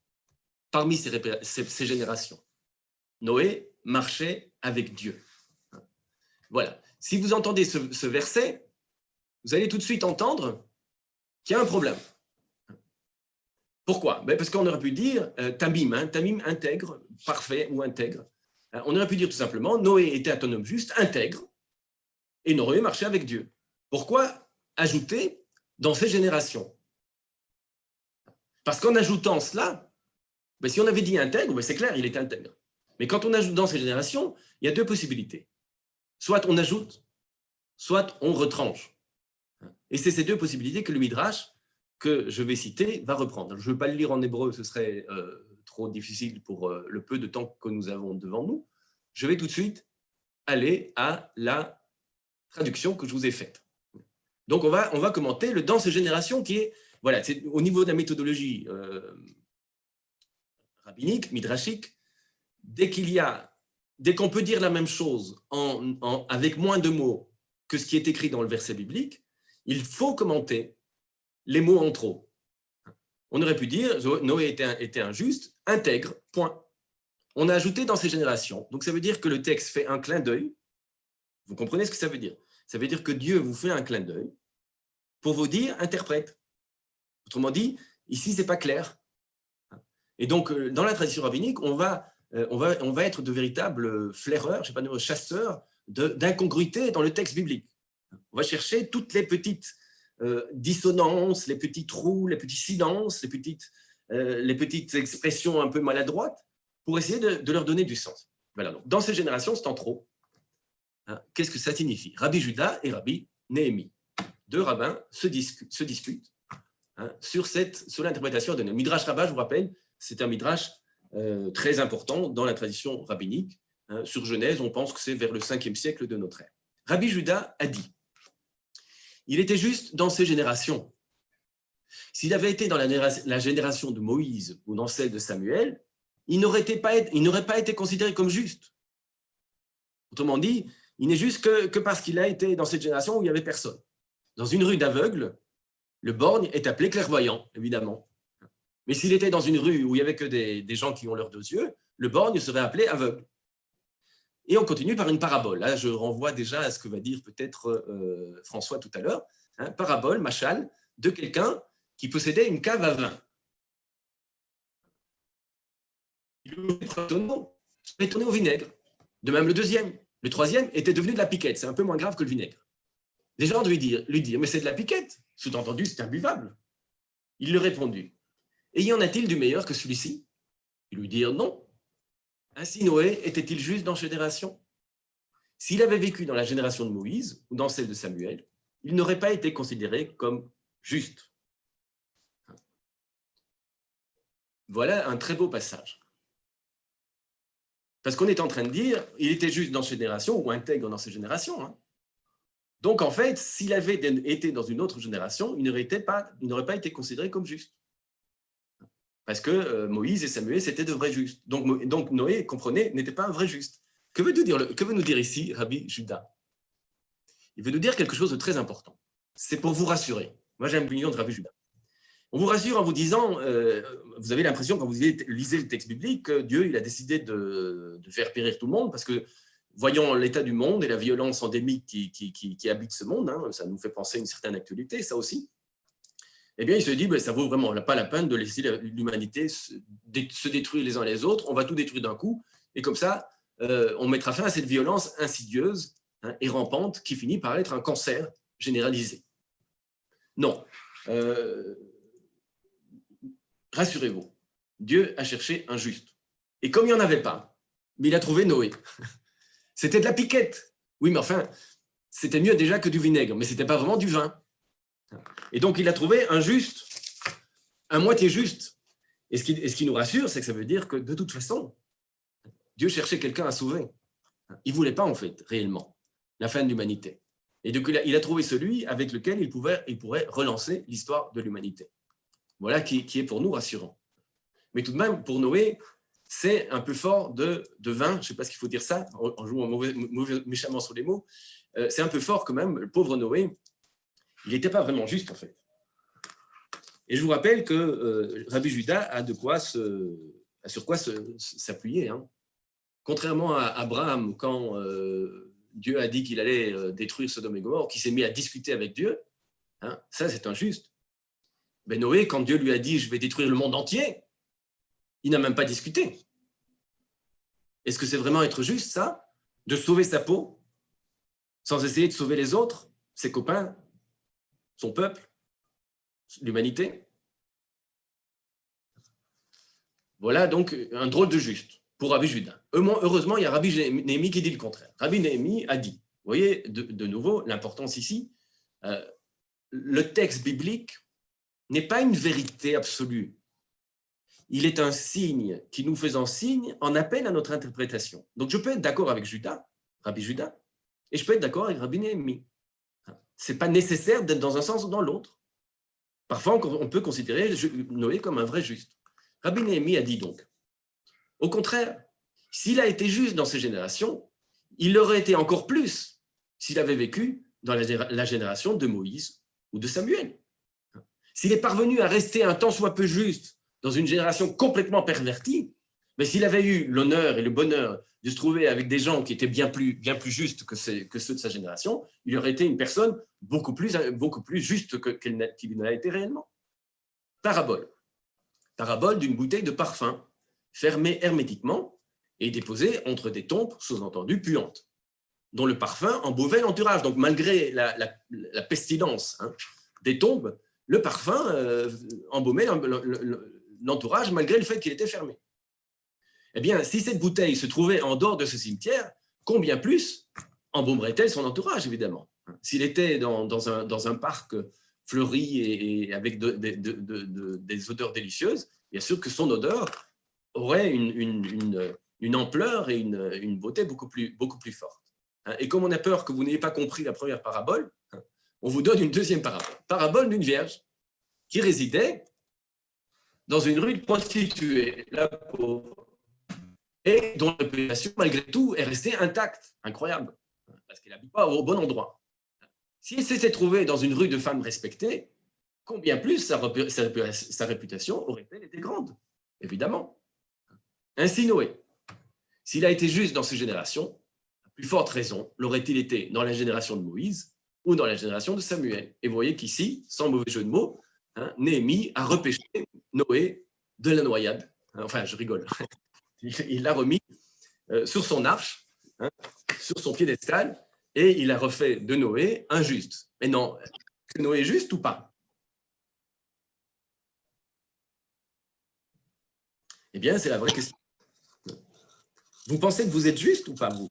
B: parmi ses, générations. Noé marchait avec Dieu. Voilà. Si vous entendez ce, verset, vous allez tout de suite entendre qu'il y a un problème. Pourquoi? Ben Parce qu'on aurait pu dire euh, tamim, hein, tamim intègre, parfait ou intègre. Euh, on aurait pu dire tout simplement Noé était un homme juste, intègre, et Noé marchait avec Dieu. Pourquoi ajouter dans ses générations? Parce qu'en ajoutant cela, ben, si on avait dit intègre, ben, c'est clair, il est intègre. Mais quand on ajoute dans ces générations, il y a deux possibilités. Soit on ajoute, soit on retranche. Et c'est ces deux possibilités que le Midrash, que je vais citer, va reprendre. Je ne veux pas le lire en hébreu, ce serait euh, trop difficile pour euh, le peu de temps que nous avons devant nous. Je vais tout de suite aller à la traduction que je vous ai faite. Donc, on va, on va commenter le « dans ces générations » qui est voilà, c'est au niveau de la méthodologie euh, rabbinique, midrashique, dès qu'il y a, dès qu'on peut dire la même chose en, avec moins de mots que ce qui est écrit dans le verset biblique, il faut commenter les mots en trop. On aurait pu dire Noé était, était injuste, intègre, point. On a ajouté dans ces générations. Donc ça veut dire que le texte fait un clin d'œil. Vous comprenez ce que ça veut dire? Ça veut dire que Dieu vous fait un clin d'œil pour vous dire interprète. Autrement dit, ici, ce n'est pas clair. Et donc, euh, dans la tradition rabbinique, on va, euh, on va, on va être de véritables flaireurs, je sais pas, chasseurs d'incongruités dans le texte biblique. On va chercher toutes les petites euh, dissonances, les petits trous, les petits silences, les petites, les petites expressions un peu maladroites pour essayer de, leur donner du sens. Voilà, dans cette génération, c'est en trop. Hein, qu'est-ce que ça signifie? Rabbi Judas et Rabbi Néhémie. Deux rabbins se, se disputent Hein, sur, cette, sur l'interprétation de Midrash Rabbah, je vous rappelle, c'est un Midrash euh, très important dans la tradition rabbinique. Hein. sur Genèse, on pense que c'est vers le 5e siècle de notre ère. Rabbi Judas a dit, il était juste dans ses générations. S'il avait été dans la, génération de Moïse ou dans celle de Samuel, il n'aurait pas, été considéré comme juste. Autrement dit, il n'est juste que, que parce qu'il a été dans cette génération où il n'y avait personne. Dans une rue d'aveugles, le borgne est appelé clairvoyant, évidemment. Mais s'il était dans une rue où il n'y avait que des, gens qui ont leurs deux yeux, le borgne serait appelé aveugle. Et on continue par une parabole. Là, je renvoie déjà à ce que va dire peut-être euh, François tout à l'heure. Hein, parabole, machal, de quelqu'un qui possédait une cave à vin. Il est tourné au vinaigre. De même le deuxième. Le troisième était devenu de la piquette. C'est un peu moins grave que le vinaigre. Les gens lui dire, lui dire mais c'est de la piquette. Sous-entendu, c'est imbuvable. Il lui répondit, et y en a-t-il du meilleur que celui-ci? Ils lui dirent non. Ainsi Noé était-il juste dans génération? S'il avait vécu dans la génération de Moïse ou dans celle de Samuel, il n'aurait pas été considéré comme juste. Voilà un très beau passage. Parce qu'on est en train de dire, il était juste dans cette génération ou intègre dans cette génération. Hein. Donc, en fait, s'il avait été dans une autre génération, il n'aurait pas été considéré comme juste. Parce que euh, Moïse et Samuel, c'était de vrais justes. Donc, Noé, comprenez, n'était pas un vrai juste. Que veut, nous dire, ici Rabbi Judas Il veut nous dire quelque chose de très important. C'est pour vous rassurer. Moi, j'aime l'union de Rabbi Judas. On vous rassure en vous disant, euh, vous avez l'impression quand vous lisez le texte biblique que Dieu il a décidé de, faire périr tout le monde parce que voyons l'état du monde et la violence endémique qui, qui, habite ce monde, hein, ça nous fait penser à une certaine actualité, ça aussi. Eh bien, il se dit, ben, ça vaut vraiment pas la peine de laisser l'humanité se, détruire les uns les autres, on va tout détruire d'un coup, et comme ça, euh, on mettra fin à cette violence insidieuse hein, et rampante qui finit par être un cancer généralisé. Non. Euh, rassurez-vous, Dieu a cherché un juste. Et comme il n'y en avait pas, mais il a trouvé Noé. (laughs) C'était de la piquette. Oui, mais enfin, c'était mieux déjà que du vinaigre, mais ce n'était pas vraiment du vin. Et donc, il a trouvé un juste, un moitié juste. Et ce qui, ce qui nous rassure, c'est que ça veut dire que de toute façon, Dieu cherchait quelqu'un à sauver. Il ne voulait pas, en fait, réellement, la fin de l'humanité. Et donc, il a, trouvé celui avec lequel il, pouvait, il pourrait relancer l'histoire de l'humanité. Voilà qui, est pour nous rassurant. Mais tout de même, pour Noé, c'est un peu fort de, vin, je ne sais pas ce qu'il faut dire ça, en, jouant méchamment sur les mots, euh, c'est un peu fort quand même, le pauvre Noé, il n'était pas vraiment juste en fait. Et je vous rappelle que euh, Rabbi Judas a de quoi sur quoi s'appuyer. Hein. Contrairement à Abraham, quand euh, Dieu a dit qu'il allait euh, détruire Sodome et Gomorre, qui s'est mis à discuter avec Dieu, hein, ça c'est injuste. Mais Noé, quand Dieu lui a dit « je vais détruire le monde entier », il n'a même pas discuté. Est-ce que c'est vraiment être juste, ça? De sauver sa peau sans essayer de sauver les autres, ses copains, son peuple, l'humanité Voilà donc un drôle de juste pour Rabbi Judas. Heureusement, il y a Rabbi Néhémie qui dit le contraire. Rabbi Néhémie a dit, vous voyez de, nouveau l'importance ici, euh, le texte biblique n'est pas une vérité absolue. Il est un signe qui nous faisant signe en appelle à notre interprétation. Donc je peux être d'accord avec Judas, Rabbi Judas, et je peux être d'accord avec Rabbi Néhémie. Ce n'est pas nécessaire d'être dans un sens ou dans l'autre. Parfois, on peut considérer Noé comme un vrai juste. Rabbi Néhémie a dit donc, au contraire, s'il a été juste dans ces générations, il l'aurait été encore plus s'il avait vécu dans la génération de Moïse ou de Samuel. S'il est parvenu à rester un tant soit peu juste dans une génération complètement pervertie, mais s'il avait eu l'honneur et le bonheur de se trouver avec des gens qui étaient bien plus, bien plus justes que, ceux de sa génération, il aurait été une personne beaucoup plus, beaucoup plus juste qu'il n'a été réellement. Parabole. Parabole d'une bouteille de parfum fermée hermétiquement et déposée entre des tombes, sous-entendu puantes, dont le parfum embauvait l'entourage. Donc, malgré la, pestilence hein, des tombes, le parfum euh, embaumait l'entourage malgré le fait qu'il était fermé. Eh bien, si cette bouteille se trouvait en dehors de ce cimetière, combien plus embaumerait-elle son entourage, évidemment? S'il était dans, un, parc fleuri et, avec des odeurs délicieuses, bien sûr que son odeur aurait une, ampleur et une, beauté beaucoup plus, beaucoup plus forte. Hein, et comme on a peur que vous n'ayez pas compris la première parabole, hein, on vous donne une deuxième parabole. Parabole d'une vierge qui résidait dans une rue de la pauvre, et dont la réputation, malgré tout, est restée intacte. Incroyable, parce qu'elle n'habite pas au bon endroit. Si elle s'était trouvée dans une rue de femmes respectées, combien plus sa, réputation aurait-elle été grande? Évidemment. Ainsi Noé, s'il a été juste dans ses générations, à plus forte raison l'aurait-il été dans la génération de Moïse ou dans la génération de Samuel. Et vous voyez qu'ici, sans mauvais jeu de mots, hein, Néhémie a repêché Noé de la noyade. Enfin, je rigole. Il l'a remis euh, sur son arche, hein, sur son piédestal, et il a refait de Noé un juste. Mais non, est-ce que Noé est juste ou pas? Eh bien, c'est la vraie question. Vous pensez que vous êtes juste ou pas, vous?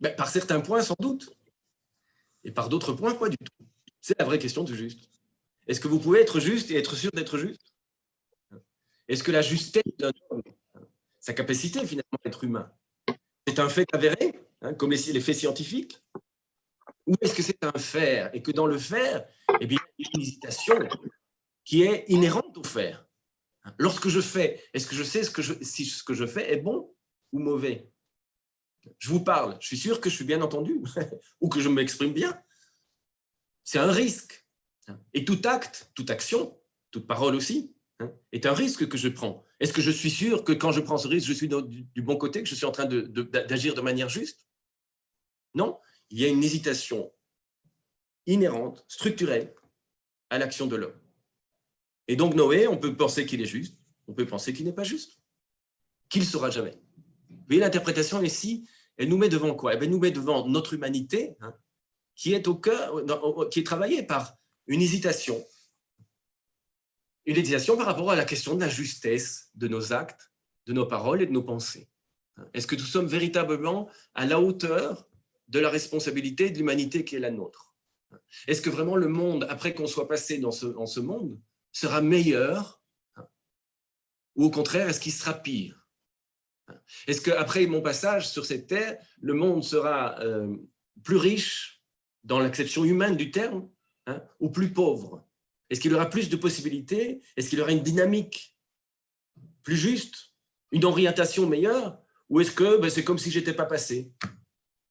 B: Ben, Par certains points, sans doute. Et par d'autres points, pas du tout? C'est la vraie question du juste. Est-ce que vous pouvez être juste et être sûr d'être juste? Est-ce que la justesse d'un homme, sa capacité finalement d'être humain, c'est un fait avéré, hein, comme les, faits scientifiques? Ou est-ce que c'est un faire? Et que dans le faire, eh bien, il y a une hésitation qui est inhérente au faire Lorsque je fais, est-ce que je sais ce que je, si ce que je fais est bon ou mauvais? Je vous parle, je suis sûr que je suis bien entendu (laughs) ou que je m'exprime bien. C'est un risque. Et tout acte, toute action, toute parole aussi, hein, est un risque que je prends. Est-ce que je suis sûr que quand je prends ce risque, je suis du, bon côté, que je suis en train d'agir de, de manière juste? Non, il y a une hésitation inhérente, structurelle à l'action de l'homme. Et donc Noé, on peut penser qu'il est juste, on peut penser qu'il n'est pas juste, qu'il ne sera jamais. Vous voyez, l'interprétation ici, elle nous met devant quoi? Elle nous met devant notre humanité, hein, qui est au cœur, qui est travaillée par une hésitation. Une hésitation par rapport à la question de la justesse de nos actes, de nos paroles et de nos pensées. Est-ce que nous sommes véritablement à la hauteur de la responsabilité de l'humanité qui est la nôtre? Est-ce que vraiment le monde, après qu'on soit passé dans ce monde, sera meilleur ou au contraire, est-ce qu'il sera pire? Est-ce qu'après mon passage sur cette terre, le monde sera euh, plus riche dans l'acception humaine du terme hein, ou plus pauvre? Est-ce qu'il y aura plus de possibilités? Est-ce qu'il y aura une dynamique plus juste? Une orientation meilleure? Ou est-ce que ben, c'est comme si je n'étais pas passé?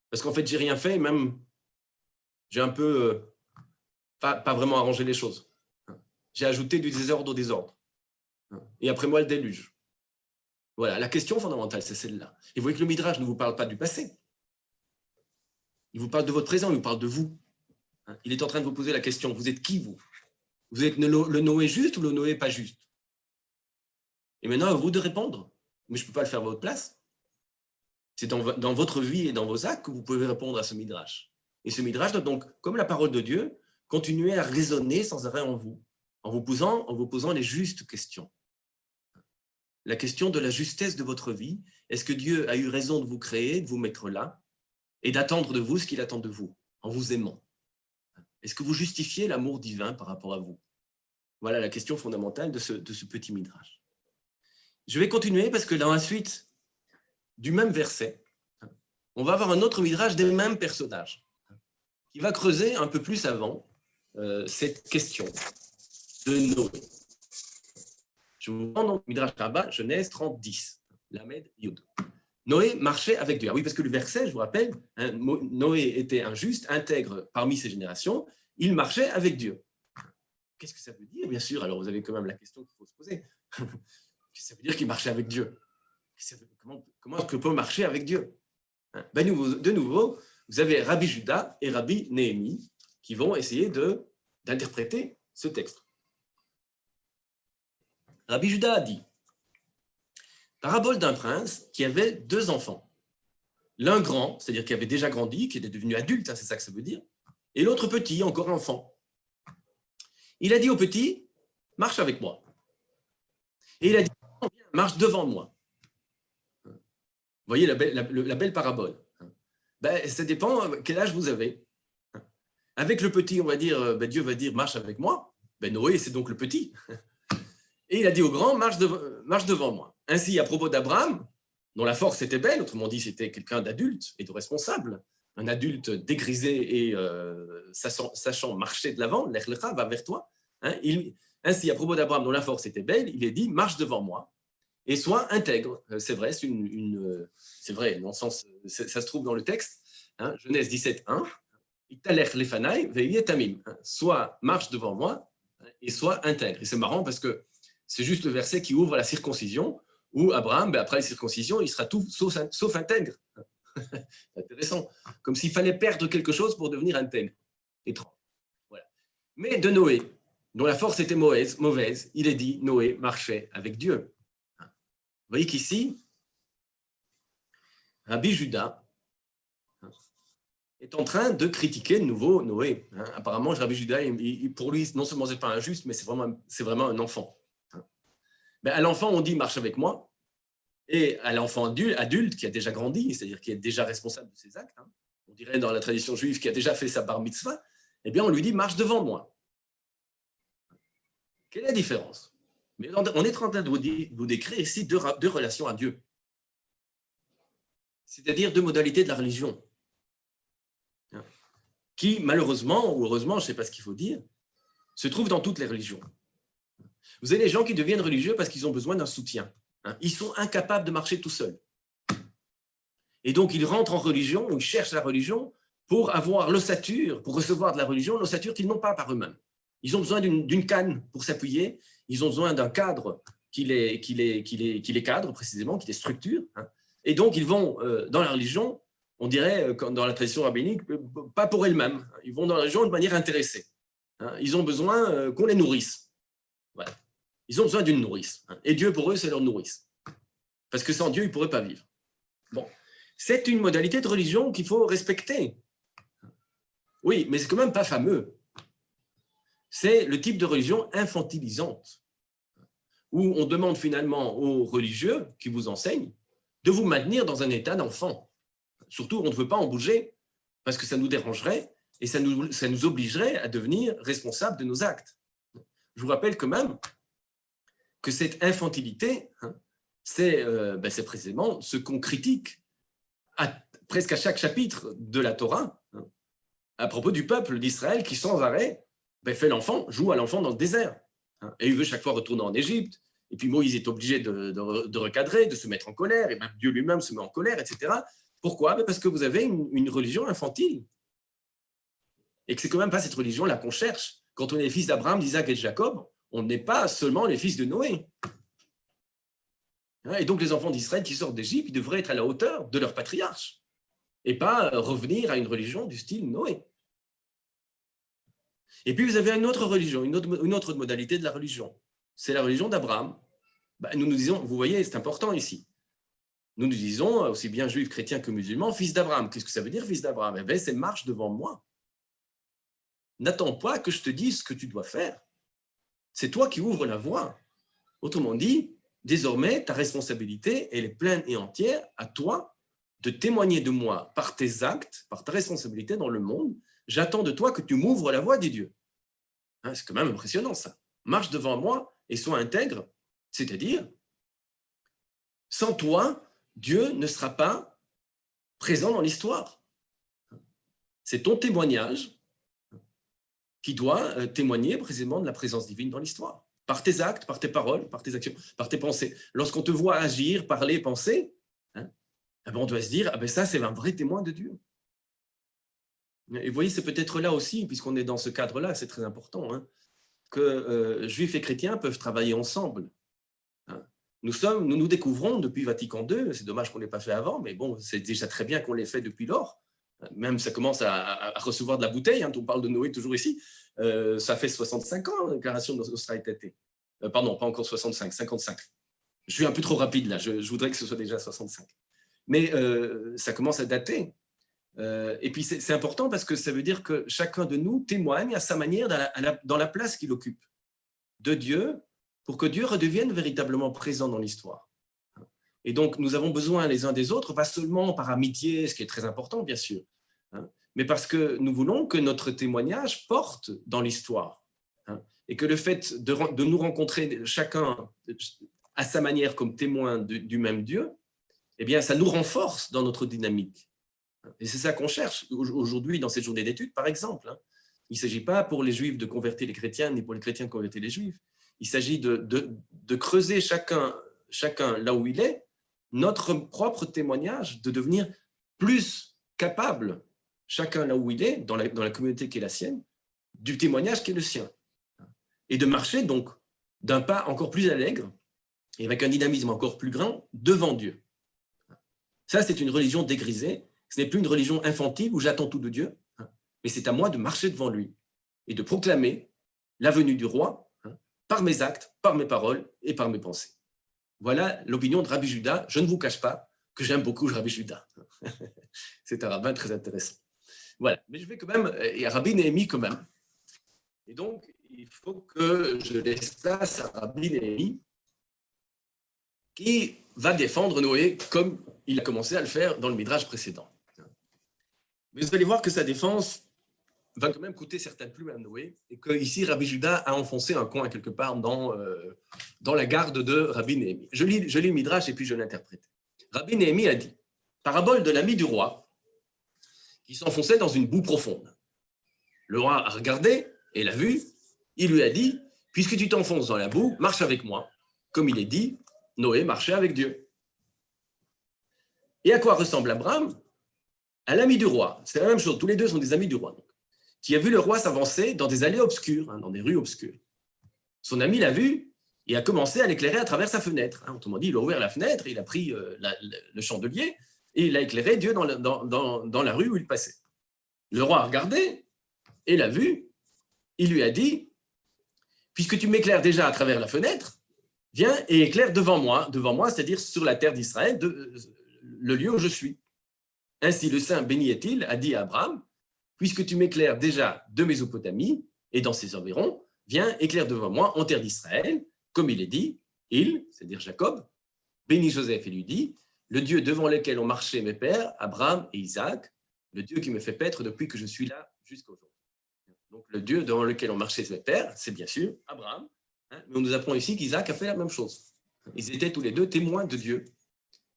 B: Parce qu'en fait, j'ai rien fait, même j'ai un peu euh, pas, vraiment arrangé les choses j'ai ajouté du désordre au désordre. Et après moi, le déluge. Voilà, la question fondamentale, c'est celle-là. Et vous voyez que le Midrash ne vous parle pas du passé. Il vous parle de votre présent, il vous parle de vous. Il est en train de vous poser la question, vous êtes qui, vous? Vous êtes le Noé juste ou le Noé pas juste? Et maintenant, à vous de répondre. Mais je ne peux pas le faire à votre place. C'est dans, votre vie et dans vos actes que vous pouvez répondre à ce Midrash. Et ce Midrash doit donc, comme la parole de Dieu, continuer à résonner sans arrêt en vous en vous posant, en vous posant les justes questions. La question de la justesse de votre vie. Est-ce que Dieu a eu raison de vous créer, de vous mettre là, et d'attendre de vous ce qu'il attend de vous, en vous aimant? Est-ce que vous justifiez l'amour divin par rapport à vous? Voilà la question fondamentale de ce, petit midrash. Je vais continuer parce que dans la suite du même verset, on va avoir un autre midrash des mêmes personnages qui va creuser un peu plus avant euh, cette question de Noé. Je vous prends donc Midrash Rabbah, Genèse 30, 10, Lamed Yud. Noé marchait avec Dieu. Ah oui, parce que le verset, je vous rappelle, hein, Noé était un juste, intègre parmi ses générations, il marchait avec Dieu. Qu'est-ce que ça veut dire, bien sûr? Alors, vous avez quand même la question qu'il faut se poser. (laughs) Qu'est-ce que ça veut dire qu'il marchait avec Dieu? Comment, comment est-ce que peut marcher avec Dieu? Hein? ben, De nouveau, vous avez Rabbi Judas et Rabbi Néhémie qui vont essayer d'interpréter ce texte. Rabbi Judas a dit Parabole d'un prince qui avait deux enfants. L'un grand, c'est-à-dire qui avait déjà grandi, qui était devenu adulte, hein, c'est ça que ça veut dire, et l'autre petit, encore enfant. Il a dit au petit Marche avec moi. Et il a dit Marche devant moi. Vous voyez la belle, parabole. Ben, ça dépend quel âge vous avez. Avec le petit, on va dire, ben, Dieu va dire marche avec moi. Ben, Noé, c'est donc le petit. Et il a dit au grand, marche devant moi. Ainsi, à propos d'Abraham, dont la force était belle, autrement dit, c'était quelqu'un d'adulte et de responsable, un adulte dégrisé et euh, sachant, marcher de l'avant, l'Echlecha va vers toi. Hein, ainsi, à propos d'Abraham, dont la force était belle, il est dit, marche devant moi et sois intègre. Euh, c'est vrai, c'est euh, vrai, dans le sens, ça se trouve dans le texte, hein, Genèse 17, 1, tamim. Hein, soit marche devant moi et soit intègre. Et c'est marrant parce que c'est juste le verset qui ouvre la circoncision, où Abraham, ben, après la circoncision, il sera tout sauf, intègre. (laughs) intéressant. Comme s'il fallait perdre quelque chose pour devenir intègre. Étrange. Mais de Noé, dont la force était mauvaise, il est dit Noé marchait avec Dieu. Vous voyez qu'ici, Rabbi Judas est en train de critiquer de nouveau Noé. Apparemment, Rabbi Judas, pour lui, non seulement c'est pas injuste, mais c'est vraiment un enfant. Ben, à l'enfant, on dit « marche avec moi ». et à l'enfant adulte qui a déjà grandi, c'est-à-dire qui est déjà responsable de ses actes, hein, on dirait dans la tradition juive qui a déjà fait sa bar mitzvah, eh bien on lui dit marche devant moi. Quelle est la différence? Mais on est en train de vous décrire ici deux, deux relations à Dieu, c'est-à-dire deux modalités de la religion, qui malheureusement ou heureusement, je ne sais pas ce qu'il faut dire, se trouvent dans toutes les religions. Vous avez les gens qui deviennent religieux parce qu'ils ont besoin d'un soutien. Hein. Ils sont incapables de marcher tout seuls. Et donc, ils rentrent en religion, ou ils cherchent la religion pour avoir l'ossature, pour recevoir de la religion, l'ossature qu'ils n'ont pas par eux-mêmes. Ils ont besoin d'une canne pour s'appuyer, ils ont besoin d'un cadre qui les, cadre précisément, qui les structure. Hein. Et donc, ils vont euh, dans la religion, on dirait, euh, dans la tradition rabbinique, euh, pas pour elles-mêmes. Ils vont dans la religion de manière intéressée. Hein. Ils ont besoin qu'on les nourrisse. Ils ont besoin d'une nourrice. Hein. Et Dieu, pour eux, c'est leur nourrice. Parce que sans Dieu, ils ne pourraient pas vivre. Bon, c'est une modalité de religion qu'il faut respecter. Oui, mais c'est quand même pas fameux. C'est le type de religion infantilisante, où on demande finalement aux religieux qui vous enseignent de vous maintenir dans un état d'enfant. Surtout, on ne veut pas en bouger, parce que ça nous dérangerait et ça nous, ça nous obligerait à devenir responsables de nos actes. Je vous rappelle quand même que cette infantilité, hein, euh, ben, c'est précisément ce qu'on critique presque à chaque chapitre de la Torah, hein, à propos du peuple d'Israël qui sans arrêt ben, fait l'enfant, joue à l'enfant dans le désert. Hein, et il veut chaque fois retourner en Égypte, et puis Moïse est obligé de, recadrer, de se mettre en colère, et même Dieu lui-même se met en colère, etc. Pourquoi? Ben, Parce que vous avez une, une religion infantile. Et que c'est quand même pas cette religion-là qu'on cherche. Quand on est fils d'Abraham, d'Isaac et de Jacob, on n'est pas seulement les fils de Noé. Hein, et donc les enfants d'Israël qui sortent d'Égypte, devraient être à la hauteur de leur patriarche et pas revenir à une religion du style Noé. Et puis vous avez une autre religion, une autre, modalité de la religion. C'est la religion d'Abraham. Bah, nous nous disons, vous voyez, c'est important ici. Nous nous disons, aussi bien juifs, chrétiens que musulmans, fils d'Abraham. Qu'est-ce que ça veut dire, fils d'Abraham? Eh bien, c'est marche devant moi. N'attends pas que je te dise ce que tu dois faire. C'est toi qui ouvres la voie. Autrement dit, désormais, ta responsabilité, elle est pleine et entière à toi de témoigner de moi par tes actes, par ta responsabilité dans le monde. J'attends de toi que tu m'ouvres la voie des dieux. Hein, c'est quand même impressionnant ça. Marche devant moi et sois intègre, c'est-à-dire, sans toi, Dieu ne sera pas présent dans l'histoire. C'est ton témoignage qui doit euh, témoigner précisément de la présence divine dans l'histoire. Par tes actes, par tes paroles, par tes actions, par tes pensées. Lorsqu'on te voit agir, parler, penser, hein, eh ben, on doit se dire, ah ben ça c'est un vrai témoin de Dieu. Et vous voyez, c'est peut-être là aussi, puisqu'on est dans ce cadre-là, c'est très important, hein, que euh, juifs et chrétiens peuvent travailler ensemble. Hein. Nous, sommes, nous nous découvrons depuis Vatican II, c'est dommage qu'on ne l'ait pas fait avant, mais bon, c'est déjà très bien qu'on l'ait fait depuis lors, même ça commence à, recevoir de la bouteille, hein, on parle de Noé toujours ici, euh, ça fait 65 ans, la déclaration d'Australie euh, pardon, pas encore 65, 55. Je suis un peu trop rapide là, je, voudrais que ce soit déjà 65. Mais euh, ça commence à dater. et puis c'est important parce que ça veut dire que chacun de nous témoigne à sa manière dans la place qu'il occupe de Dieu pour que Dieu redevienne véritablement présent dans l'histoire. Et donc, nous avons besoin les uns des autres, pas seulement par amitié, ce qui est très important, bien sûr, hein, mais parce que nous voulons que notre témoignage porte dans l'histoire. Hein, et que le fait de, nous rencontrer chacun à sa manière comme témoin du même Dieu, eh bien, ça nous renforce dans notre dynamique. Et c'est ça qu'on cherche aujourd'hui dans cette journée d'études, par exemple. Hein. Il ne s'agit pas pour les Juifs de convertir les chrétiens, ni pour les chrétiens de convertir les Juifs. Il s'agit de, de, creuser chacun, chacun là où il est, notre propre témoignage, de devenir plus capable, chacun là où il est, dans la, communauté qui est la sienne, du témoignage qui est le sien. Et de marcher donc d'un pas encore plus allègre et avec un dynamisme encore plus grand devant Dieu. Ça, c'est une religion dégrisée. Ce n'est plus une religion infantile où j'attends tout de Dieu, mais c'est à moi de marcher devant lui et de proclamer la venue du roi par mes actes, par mes paroles et par mes pensées. Voilà l'opinion de Rabbi Judas. Je ne vous cache pas que j'aime beaucoup Rabbi Judas. (laughs) C'est un rabbin très intéressant. Voilà, mais je vais quand même, et Rabbi Néhémie quand même. Et donc, il faut que je laisse place à Rabbi Néhémie, qui va défendre Noé comme il a commencé à le faire dans le Midrash précédent. Mais vous allez voir que sa défense va quand même coûter certaines plumes à Noé, et que ici Rabbi Judas a enfoncé un coin quelque part dans, euh, dans la garde de Rabbi Néhémie. Je lis, je lis le Midrash et puis je l'interprète. Rabbi Néhémie a dit Parabole de l'ami du roi qui s'enfonçait dans une boue profonde. Le roi a regardé et l'a vu. Il lui a dit Puisque tu t'enfonces dans la boue, marche avec moi. Comme il est dit, Noé marchait avec Dieu. Et à quoi ressemble Abraham? À l'ami du roi. C'est la même chose. Tous les deux sont des amis du roi qui a vu le roi s'avancer dans des allées obscures, hein, dans des rues obscures. Son ami l'a vu et a commencé à l'éclairer à travers sa fenêtre. Hein. Autrement dit, il a ouvert la fenêtre, il a pris euh, le chandelier et il a éclairé Dieu dans, la rue où il passait. Le roi a regardé et l'a vu. Il lui a dit, puisque tu m'éclaires déjà à travers la fenêtre, viens et éclaire devant moi, devant moi, c'est-à-dire sur la terre d'Israël, le lieu où je suis. Ainsi, le saint béni est-il a dit à Abraham, puisque tu m'éclaires déjà de Mésopotamie et dans ses environs, viens éclaire devant moi en terre d'Israël, comme il est dit, il, c'est-à-dire Jacob, bénit Joseph et lui dit, le Dieu devant lequel ont marché mes pères, Abraham et Isaac, le Dieu qui me fait paître depuis que je suis là jusqu'à aujourd'hui. Donc le Dieu devant lequel ont marché mes pères, c'est bien sûr Abraham, hein, mais on nous apprend ici qu'Isaac a fait la même chose. Ils étaient tous les deux témoins de Dieu.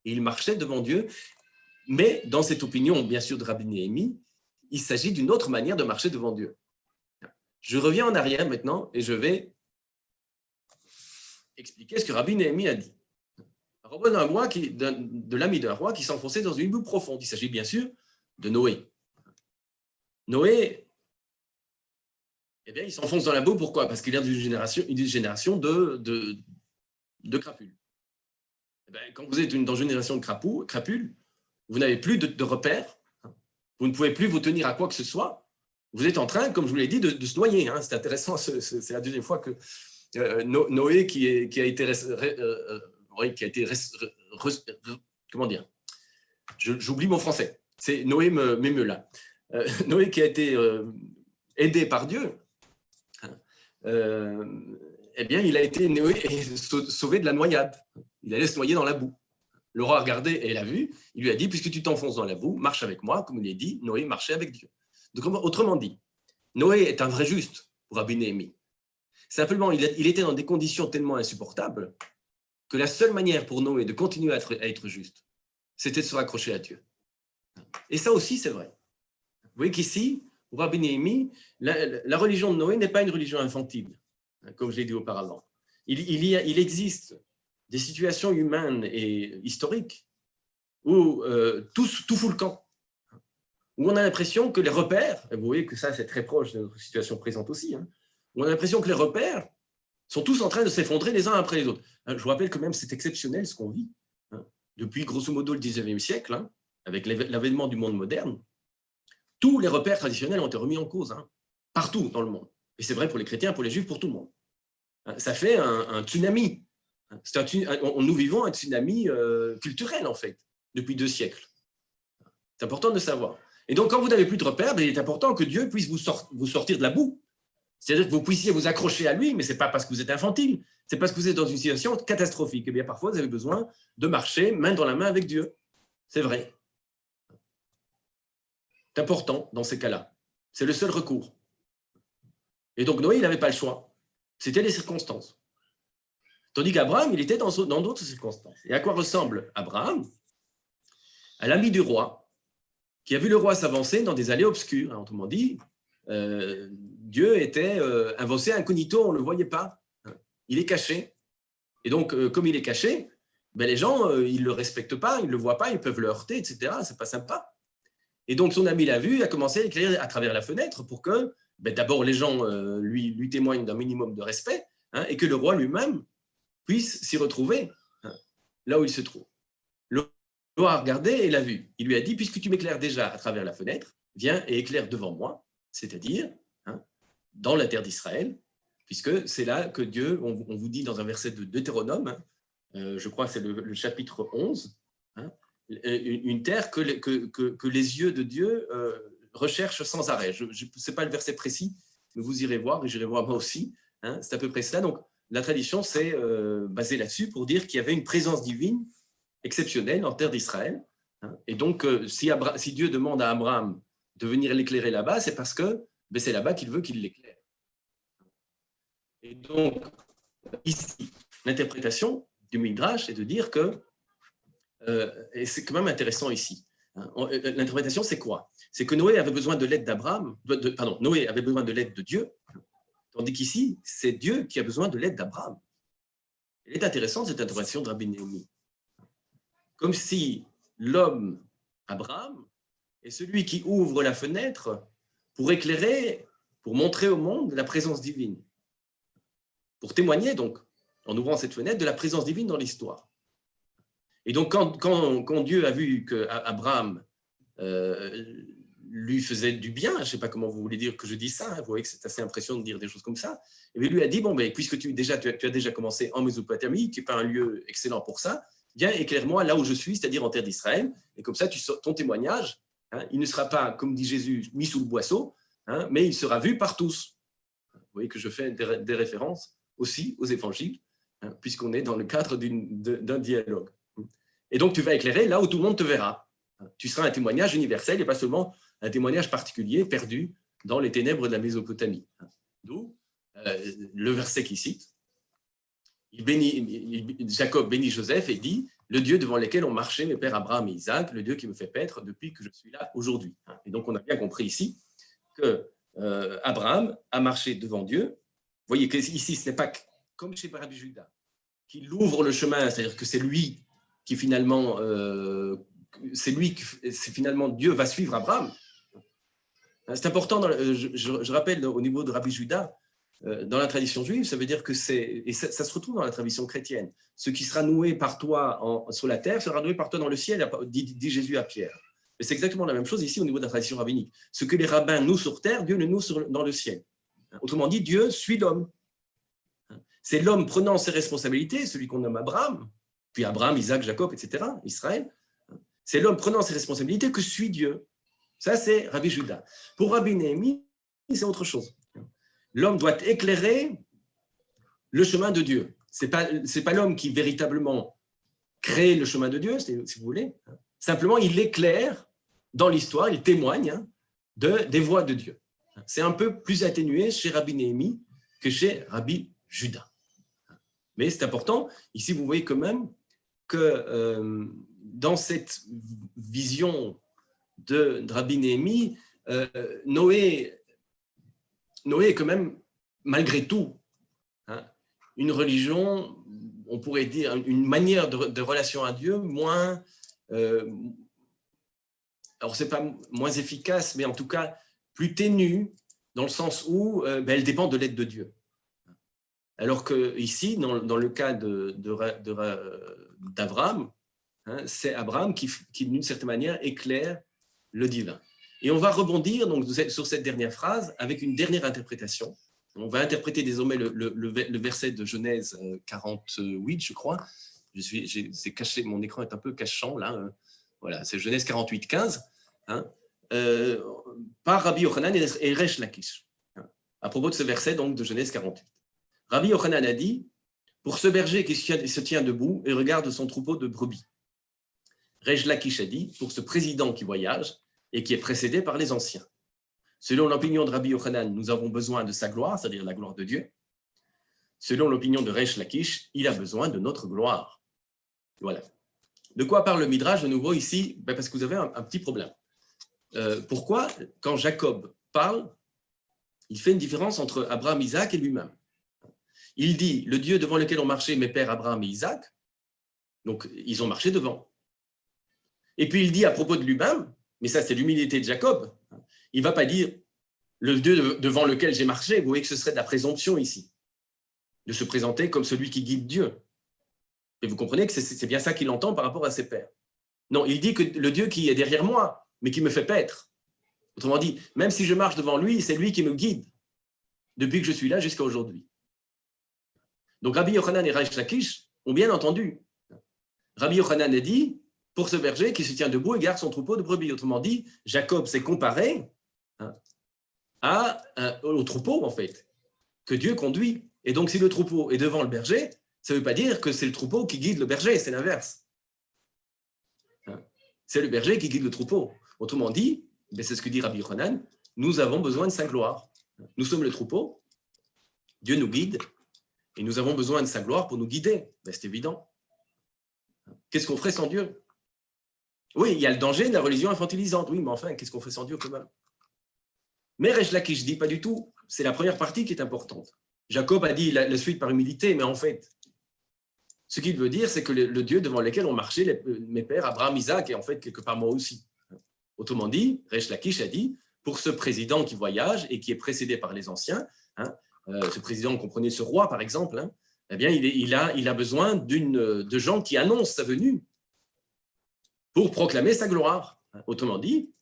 B: Et ils marchaient devant Dieu, mais dans cette opinion, bien sûr, de Rabbi Néhémie, il s'agit d'une autre manière de marcher devant Dieu. Je reviens en arrière maintenant et je vais expliquer ce que Rabbi Néhémie a dit. Robin d'un roi qui, de l'ami d'un roi qui s'enfonçait dans une boue profonde. Il s'agit bien sûr de Noé. Noé, eh bien, il s'enfonce dans la boue, pourquoi? Parce qu'il vient d'une génération, une génération de, crapules. Eh quand vous êtes dans une génération de crapules, vous n'avez plus de repères, vous ne pouvez plus vous tenir à quoi que ce soit. Vous êtes en train, comme je vous l'ai dit, de, se noyer. Hein. C'est intéressant, c'est la deuxième fois que euh, Noé, qui, a été, euh, euh, comment dire? J'oublie mon français. C'est Noé m'émeut là. Noé qui a été aidé par Dieu, hein, eh bien, il a été sauvé de la noyade. Il allait se noyer dans la boue. Le roi a regardé et l'a vu. Il lui a dit, puisque tu t'enfonces dans la boue, marche avec moi. Comme il est dit, Noé marchait avec Dieu. Autrement dit, Noé est un vrai juste pour Rabbi Néhémie. Simplement, il, était dans des conditions tellement insupportables que la seule manière pour Noé de continuer à être, juste, c'était de se raccrocher à Dieu. Et ça aussi, c'est vrai. Vous voyez qu'ici, pour Rabbi Néhémie, la, religion de Noé n'est pas une religion infantile, hein, comme je l'ai dit auparavant. Il existe des situations humaines et historiques où euh, tout, tout fout le camp, où on a l'impression que les repères, et vous voyez que ça c'est très proche de notre situation présente aussi, hein, où on a l'impression que les repères sont tous en train de s'effondrer les uns après les autres. Hein, je vous rappelle quand même, c'est exceptionnel ce qu'on vit. Hein, depuis grosso modo le 19e siècle, avec l'avènement du monde moderne, tous les repères traditionnels ont été remis en cause, partout dans le monde. Et c'est vrai pour les chrétiens, pour les juifs, pour tout le monde. Ça fait un tsunami nous vivons un tsunami euh, culturel, en fait, depuis deux siècles. C'est important de savoir. Et donc, quand vous n'avez plus de repères, ben, il est important que Dieu puisse vous, vous sortir de la boue. C'est-à-dire que vous puissiez vous accrocher à lui, mais ce n'est pas parce que vous êtes infantile, c'est parce que vous êtes dans une situation catastrophique. Et eh bien, parfois, vous avez besoin de marcher main dans la main avec Dieu. C'est vrai. C'est important dans ces cas-là. C'est le seul recours. Et donc, Noé, il n'avait pas le choix. C'était les circonstances. Tandis qu'Abraham, il était dans d'autres circonstances. Et à quoi ressemble Abraham? À l'ami du roi, qui a vu le roi s'avancer dans des allées obscures. Hein, autrement dit, euh, Dieu était euh, avancé incognito, on ne le voyait pas. Il est caché. Et donc, euh, comme il est caché, ben, les gens, ils ne le respectent pas, ils ne le voient pas, ils peuvent le heurter, etc. Ce n'est pas sympa. Et donc, son ami l'a vu, il a commencé à éclairer à travers la fenêtre pour que, ben, d'abord, les gens lui, lui témoignent d'un minimum de respect hein, et que le roi lui-même puisse s'y retrouver hein, là où il se trouve. Roi a regardé et l'a vu. Il lui a dit, puisque tu m'éclaires déjà à travers la fenêtre, viens et éclaire devant moi, c'est-à-dire hein, dans la terre d'Israël, puisque c'est là que Dieu, on, vous dit dans un verset de Deutéronome, hein, euh, je crois que c'est le, chapitre 11, une terre que, que, les yeux de Dieu euh, recherchent sans arrêt. Je ne sais pas le verset précis, mais vous irez voir, et j'irai voir moi aussi. c'est à peu près cela. Donc, la tradition s'est euh, basée là-dessus pour dire qu'il y avait une présence divine exceptionnelle en terre d'Israël. Hein. Et donc, euh, si, Dieu demande à Abraham de venir l'éclairer là-bas, c'est parce que ben, c'est là-bas qu'il veut qu'il l'éclaire. Et donc, ici, l'interprétation du Midrash, c'est de dire que, euh, et c'est quand même intéressant ici, hein, euh, l'interprétation, c'est quoi? C'est que Noé avait besoin de l'aide d'Abraham, pardon, Noé avait besoin de l'aide de Dieu, tandis qu'ici, c'est Dieu qui a besoin de l'aide d'Abraham. Elle est intéressante, cette interprétation de Rabbi Néomi. Comme si l'homme, Abraham, est celui qui ouvre la fenêtre pour éclairer, pour montrer au monde la présence divine. Pour témoigner, donc, en ouvrant cette fenêtre, de la présence divine dans l'histoire. Et donc, quand, Dieu a vu qu'Abraham euh, lui faisait du bien, je ne sais pas comment vous voulez dire que je dis ça, hein, vous voyez que c'est assez impressionnant de dire des choses comme ça, et lui a dit, bon, puisque tu, déjà, tu, as, déjà commencé en Mésopotamie, qui n'est pas un lieu excellent pour ça, viens éclaire-moi là où je suis, c'est-à-dire en terre d'Israël, et comme ça, tu, ton témoignage, hein, il ne sera pas, comme dit Jésus, mis sous le boisseau, hein, mais il sera vu par tous. Vous voyez que je fais des, références aussi aux évangiles, puisqu'on est dans le cadre d'un dialogue. Et donc, tu vas éclairer là où tout le monde te verra. Tu seras un témoignage universel et pas seulement un témoignage particulier perdu dans les ténèbres de la Mésopotamie. D'où euh, le verset qui cite. Jacob bénit Joseph et dit « Le Dieu devant lequel ont marché mes pères Abraham et Isaac, le Dieu qui me fait paître depuis que je suis là aujourd'hui. » Et donc, on a bien compris ici que euh, Abraham a marché devant Dieu. Vous voyez qu'ici, ce n'est pas comme chez Rabbi Judas, qu'il ouvre le chemin, c'est-à-dire que c'est lui qui finalement, euh, c'est lui, c'est finalement Dieu va suivre Abraham. C'est important, je, rappelle au niveau de Rabbi Judas, euh, dans la tradition juive, ça veut dire que c'est, et ça, se retrouve dans la tradition chrétienne, ce qui sera noué par toi sur la terre sera noué par toi dans le ciel, dit, Jésus à Pierre. Mais c'est exactement la même chose ici au niveau de la tradition rabbinique. Ce que les rabbins nouent sur terre, Dieu le noue dans le ciel. Autrement dit, Dieu suit l'homme. C'est l'homme prenant ses responsabilités, celui qu'on nomme Abraham, puis Abraham, Isaac, Jacob, etc., Israël. C'est l'homme prenant ses responsabilités que suit Dieu. Ça, c'est Rabbi Judas. Pour Rabbi Néhémie, c'est autre chose. L'homme doit éclairer le chemin de Dieu. Ce n'est pas, pas l'homme qui véritablement crée le chemin de Dieu, si vous voulez. Simplement, il éclaire dans l'histoire, il témoigne hein, de, des voies de Dieu. C'est un peu plus atténué chez Rabbi Néhémie que chez Rabbi Judas. Mais c'est important. Ici, vous voyez quand même que euh, dans cette vision de, Rabbi Néhémie, euh, Noé, Noé est quand même, malgré tout, hein, une religion, on pourrait dire, une manière de, relation à Dieu moins, euh, alors c'est pas moins efficace, mais en tout cas plus ténue, dans le sens où euh, ben, elle dépend de l'aide de Dieu. Alors que ici, dans, le cas d'Abraham, de, hein, c'est Abraham qui, qui d'une certaine manière, éclaire le divin. Et on va rebondir donc, sur cette dernière phrase avec une dernière interprétation. On va interpréter désormais le, verset de Genèse 48, je crois. Je suis, caché, mon écran est un peu cachant là. Hein. Voilà, c'est Genèse 48, 15, hein, euh, par Rabbi Yochanan et Resh Lakish. Hein, à propos de ce verset donc de Genèse 48. Rabbi Yochanan a dit Pour ce berger qui se tient debout et regarde son troupeau de brebis. Rej Lakish a dit Pour ce président qui voyage et qui est précédé par les anciens. Selon l'opinion de Rabbi Yochanan, nous avons besoin de sa gloire, c'est-à-dire la gloire de Dieu. Selon l'opinion de Resh Lakish, il a besoin de notre gloire. Voilà. De quoi parle le Midrash de nouveau ici? Ben Parce que vous avez un, petit problème. Euh, pourquoi, quand Jacob parle, il fait une différence entre Abraham, Isaac et lui-même? Il dit, le Dieu devant lequel ont marché mes pères Abraham et Isaac, donc ils ont marché devant. Et puis il dit à propos de lui-même, mais ça c'est l'humilité de Jacob, il ne va pas dire le Dieu devant lequel j'ai marché, vous voyez que ce serait de la présomption ici, de se présenter comme celui qui guide Dieu. Et vous comprenez que c'est bien ça qu'il entend par rapport à ses pères. Non, il dit que le Dieu qui est derrière moi, mais qui me fait paître. Autrement dit, même si je marche devant lui, c'est lui qui me guide, depuis que je suis là jusqu'à aujourd'hui. Donc Rabbi Yochanan et Raïch Lakish ont bien entendu. Rabbi Yochanan a dit, pour ce berger qui se tient debout et garde son troupeau de brebis. Autrement dit, Jacob s'est comparé hein, à, euh, au troupeau, en fait, que Dieu conduit. Et donc, si le troupeau est devant le berger, ça ne veut pas dire que c'est le troupeau qui guide le berger, c'est l'inverse. c'est le berger qui guide le troupeau. Autrement dit, c'est ce que dit Rabbi Yochanan, nous avons besoin de sa gloire. Nous sommes le troupeau, Dieu nous guide, et nous avons besoin de sa gloire pour nous guider. Ben, c'est évident. Qu'est-ce qu'on ferait sans Dieu? Oui, il y a le danger de la religion infantilisante. Oui, mais enfin, qu'est-ce qu'on fait sans Dieu quand même Mais Resh je dis pas du tout. C'est la première partie qui est importante. Jacob a dit la, suite par humilité, mais en fait, ce qu'il veut dire, c'est que le, Dieu devant lequel ont marché mes pères, Abraham, Isaac, et en fait quelque part moi aussi. Autrement dit, Resh Lakish a dit, pour ce président qui voyage et qui est précédé par les anciens, hein, euh, ce président, comprenez ce roi par exemple, hein, eh bien, il, a, il a besoin de gens qui annoncent sa venue proclamer sa gloire. Autrement dit,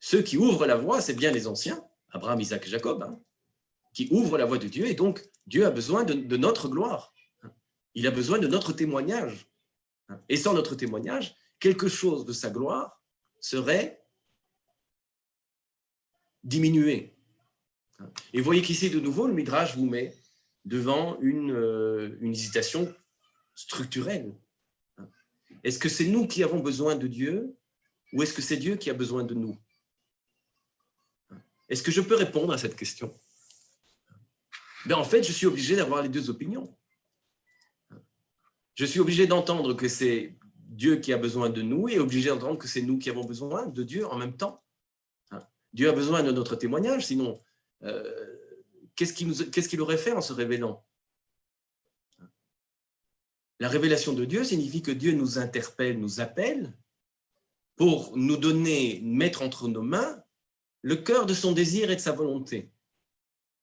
B: ceux qui ouvrent la voie, c'est bien les anciens, Abraham, Isaac et Jacob, hein, qui ouvrent la voie de Dieu, et donc Dieu a besoin de, notre gloire. Il a besoin de notre témoignage. Et sans notre témoignage, quelque chose de sa gloire serait diminué. Et vous voyez qu'ici, de nouveau, le Midrash vous met devant une, euh, une hésitation structurelle. Est-ce que c'est nous qui avons besoin de Dieu ou est-ce que c'est Dieu qui a besoin de nous? Est-ce que je peux répondre à cette question? Ben, En fait, je suis obligé d'avoir les deux opinions. Je suis obligé d'entendre que c'est Dieu qui a besoin de nous et obligé d'entendre que c'est nous qui avons besoin de Dieu en même temps. Dieu a besoin de notre témoignage, sinon, euh, qu'est-ce qu'il aurait fait en se révélant? La révélation de Dieu signifie que Dieu nous interpelle, nous appelle pour nous donner, mettre entre nos mains le cœur de son désir et de sa volonté.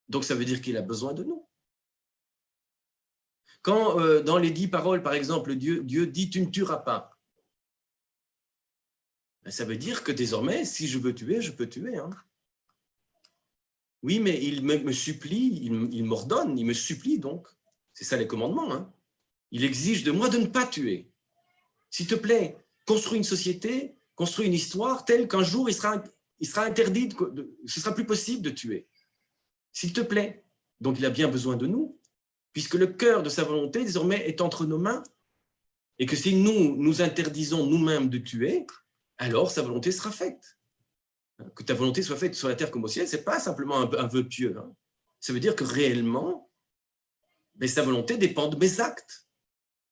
B: Donc ça veut dire qu'il a besoin de nous. Quand euh, dans les dix paroles, par exemple, Dieu, dit « tu ne tueras pas », ben, ça veut dire que désormais, si je veux tuer, je peux tuer. Hein. Oui, mais il me, supplie, il, m'ordonne, il me supplie donc. C'est ça les commandements. Hein. Il exige de moi de ne pas tuer. S'il te plaît, construis une société, construis une histoire telle qu'un jour il sera, il interdit, ce sera plus possible de tuer. S'il te plaît. Donc il a bien besoin de nous, puisque le cœur de sa volonté désormais est entre nos mains, et que si nous nous interdisons nous-mêmes de tuer, alors sa volonté sera faite. Que ta volonté soit faite sur la terre comme au ciel, ce n'est pas simplement un, vœu pieux. Hein. Ça veut dire que réellement, mais sa volonté dépend de mes actes.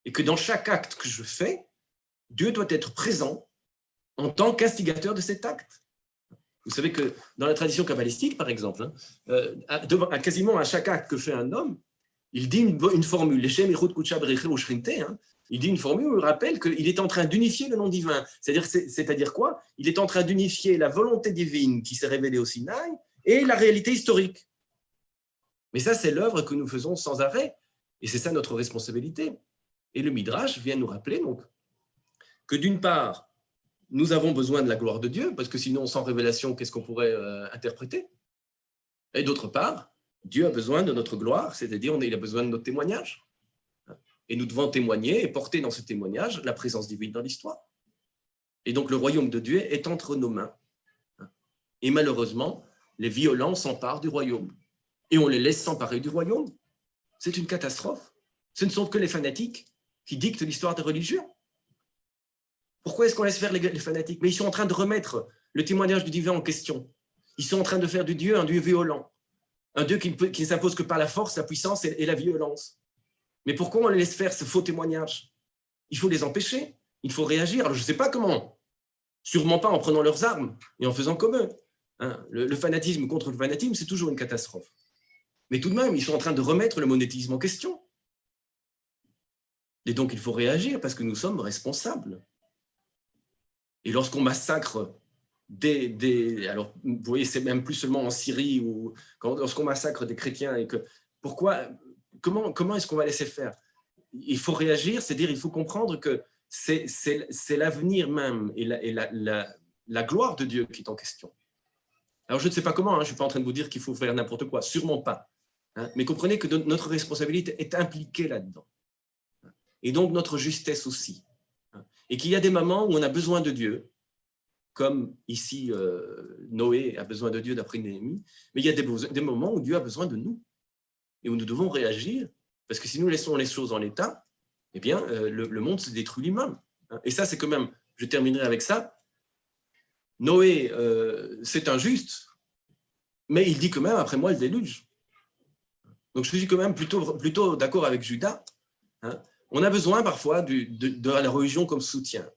B: Et que dans chaque acte que je fais, Dieu doit être présent en tant qu'instigateur de cet acte. Vous savez que dans la tradition kabbalistique, par exemple, hein, euh, à, quasiment à chaque acte que fait un homme, il dit une, formule, hein, il dit une formule où il rappelle qu'il est en train d'unifier le nom divin. C'est-à-dire quoi? Il est en train d'unifier la volonté divine qui s'est révélée au Sinaï et la réalité historique. Mais ça, c'est l'œuvre que nous faisons sans arrêt. Et c'est ça notre responsabilité. Et le Midrash vient nous rappeler donc que d'une part, nous avons besoin de la gloire de Dieu, parce que sinon, sans révélation, qu'est-ce qu'on pourrait euh, interpréter? Et d'autre part, Dieu a besoin de notre gloire, c'est-à-dire il a besoin de notre témoignage. Et nous devons témoigner et porter dans ce témoignage la présence divine dans l'histoire. Et donc le royaume de Dieu est entre nos mains. Et malheureusement, les violents s'emparent du royaume. Et on les laisse s'emparer du royaume. C'est une catastrophe. Ce ne sont que les fanatiques qui dictent l'histoire des religions. Pourquoi est-ce qu'on laisse faire les fanatiques? Mais ils sont en train de remettre le témoignage du divin en question. Ils sont en train de faire du Dieu un Dieu violent. Un Dieu qui ne s'impose que par la force, la puissance et la violence. Mais pourquoi on les laisse faire ce faux témoignage? Il faut les empêcher, il faut réagir. Alors je ne sais pas comment, sûrement pas en prenant leurs armes et en faisant comme eux. Hein. le, fanatisme contre le fanatisme, c'est toujours une catastrophe. Mais tout de même, ils sont en train de remettre le monétisme en question. Et donc il faut réagir parce que nous sommes responsables. Et lorsqu'on massacre des, alors vous voyez, c'est même plus seulement en Syrie ou lorsqu'on massacre des chrétiens et que pourquoi comment, comment est-ce qu'on va laisser faire? Il faut réagir, c'est-à-dire il faut comprendre que c'est l'avenir même et, la, la, la, gloire de Dieu qui est en question. Alors je ne sais pas comment, hein, je ne suis pas en train de vous dire qu'il faut faire n'importe quoi, sûrement pas. Hein, mais comprenez que notre responsabilité est impliquée là-dedans. Et donc notre justesse aussi. Et qu'il y a des moments où on a besoin de Dieu, comme ici euh, Noé a besoin de Dieu d'après Néhémie, mais il y a des, des moments où Dieu a besoin de nous et où nous devons réagir, parce que si nous laissons les choses en l'état, eh bien, euh, le, monde se détruit lui-même. Et ça, c'est quand même, je terminerai avec ça, Noé, euh, c'est injuste, mais il dit quand même, après moi, le déluge. Donc, je suis quand même plutôt, plutôt d'accord avec Judas. Hein. On a besoin parfois de, la religion comme soutien.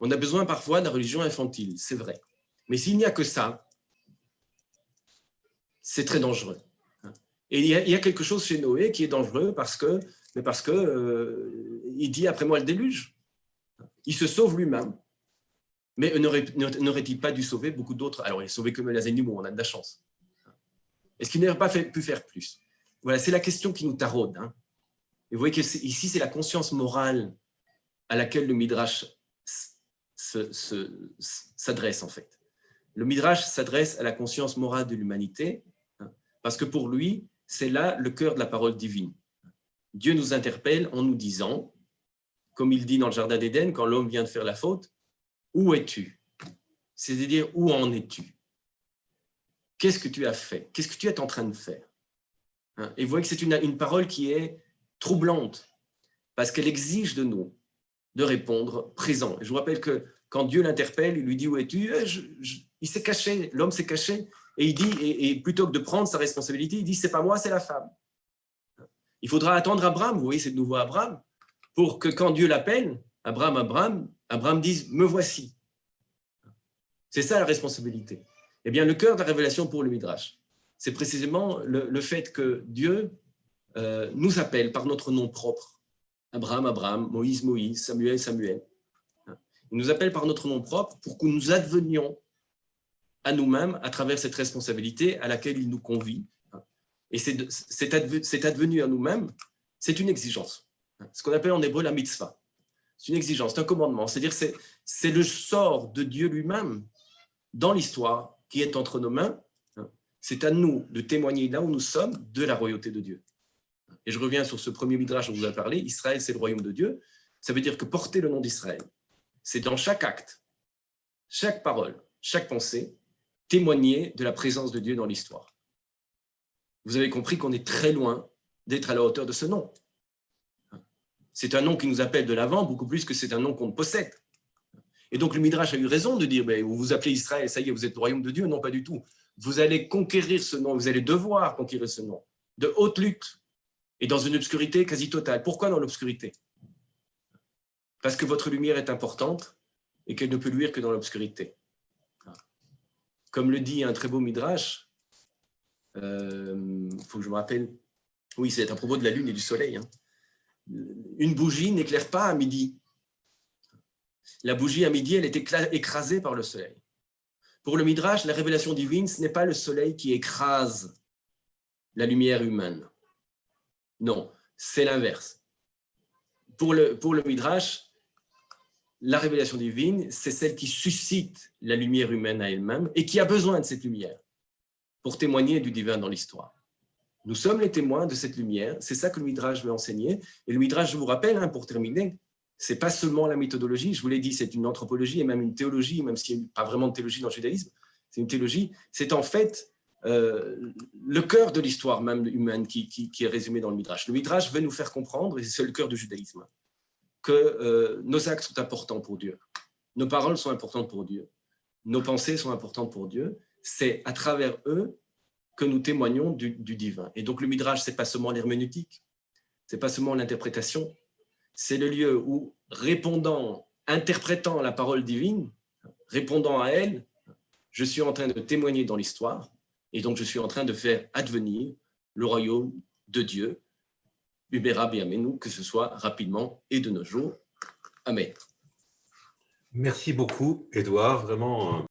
B: On a besoin parfois de la religion infantile, c'est vrai. Mais s'il n'y a que ça, c'est très dangereux. Et il y, a, quelque chose chez Noé qui est dangereux parce que, mais parce que euh, il dit après moi le déluge. Il se sauve lui-même. Mais n'aurait-il pas dû sauver beaucoup d'autres Alors, il a sauvé que les animaux, on a de la chance. Est-ce qu'il n'aurait pas pu faire plus? Voilà, c'est la question qui nous taraude. Hein. Et vous voyez que ici, c'est la conscience morale à laquelle le Midrash s'adresse en fait. Le Midrash s'adresse à la conscience morale de l'humanité, hein, parce que pour lui, c'est là le cœur de la parole divine. Dieu nous interpelle en nous disant, comme il dit dans le Jardin d'Éden, quand l'homme vient de faire la faute, où es-tu? C'est-à-dire, où en es-tu? Qu'est-ce que tu as fait? Qu'est-ce que tu es en train de faire? Hein? Et vous voyez que c'est une, parole qui est troublante, parce qu'elle exige de nous de répondre présent. je vous rappelle que quand Dieu l'interpelle, il lui dit « Où es-tu? Eh, Il s'est caché, l'homme s'est caché, et il dit, et, plutôt que de prendre sa responsabilité, il dit « C'est pas moi, c'est la femme. » Il faudra attendre Abraham, vous voyez, c'est de nouveau Abraham, pour que quand Dieu l'appelle, Abraham, Abraham, Abraham dise « Me voici ». C'est ça la responsabilité. Eh bien, le cœur de la révélation pour le Midrash, c'est précisément le, fait que Dieu euh, nous appelle par notre nom propre. Abraham, Abraham, Moïse, Moïse, Samuel, Samuel. Il nous appelle par notre nom propre pour que nous advenions à nous-mêmes à travers cette responsabilité à laquelle il nous convie. Et c'est advenu à nous-mêmes, c'est une exigence. Ce qu'on appelle en hébreu la mitzvah. C'est une exigence, c'est un commandement. C'est-à-dire c'est le sort de Dieu lui-même dans l'histoire qui est entre nos mains. C'est à nous de témoigner là où nous sommes de la royauté de Dieu. Et je reviens sur ce premier midrash dont vous avez parlé. Israël, c'est le royaume de Dieu. Ça veut dire que porter le nom d'Israël, c'est dans chaque acte, chaque parole, chaque pensée, témoigner de la présence de Dieu dans l'histoire. Vous avez compris qu'on est très loin d'être à la hauteur de ce nom. C'est un nom qui nous appelle de l'avant, beaucoup plus que c'est un nom qu'on possède. Et donc le Midrash a eu raison de dire, vous vous appelez Israël, ça y est, vous êtes le royaume de Dieu. Non, pas du tout. Vous allez conquérir ce nom, vous allez devoir conquérir ce nom, de haute lutte, et dans une obscurité quasi totale. Pourquoi dans l'obscurité? Parce que votre lumière est importante et qu'elle ne peut luire que dans l'obscurité. Comme le dit un très beau Midrash, il euh, faut que je me rappelle, oui, c'est à propos de la lune et du soleil, hein une bougie n'éclaire pas à midi. La bougie à midi, elle est écrasée par le soleil. Pour le Midrash, la révélation divine, ce n'est pas le soleil qui écrase la lumière humaine. Non, c'est l'inverse. Pour le, pour le Midrash, la révélation divine, c'est celle qui suscite la lumière humaine à elle-même et qui a besoin de cette lumière pour témoigner du divin dans l'histoire. Nous sommes les témoins de cette lumière. C'est ça que le Midrash veut enseigner. Et le Midrash, je vous rappelle, hein, pour terminer, c'est pas seulement la méthodologie, je vous l'ai dit, c'est une anthropologie et même une théologie, même s'il n'y a pas vraiment de théologie dans le judaïsme, c'est une théologie. C'est en fait euh, le cœur de l'histoire même humaine qui, est résumé dans le Midrash. Le Midrash veut nous faire comprendre, et c'est le cœur du judaïsme, que euh, nos actes sont importants pour Dieu, nos paroles sont importantes pour Dieu, nos pensées sont importantes pour Dieu. C'est à travers eux que nous témoignons du, divin. Et donc le Midrash, c'est pas seulement l'herméneutique, c'est pas seulement l'interprétation, c'est le lieu où, répondant, interprétant la parole divine, répondant à elle, je suis en train de témoigner dans l'histoire, et donc je suis en train de faire advenir le royaume de Dieu, Ubera nous que ce soit rapidement et de nos jours. Amen.
A: Merci beaucoup, Edouard. Vraiment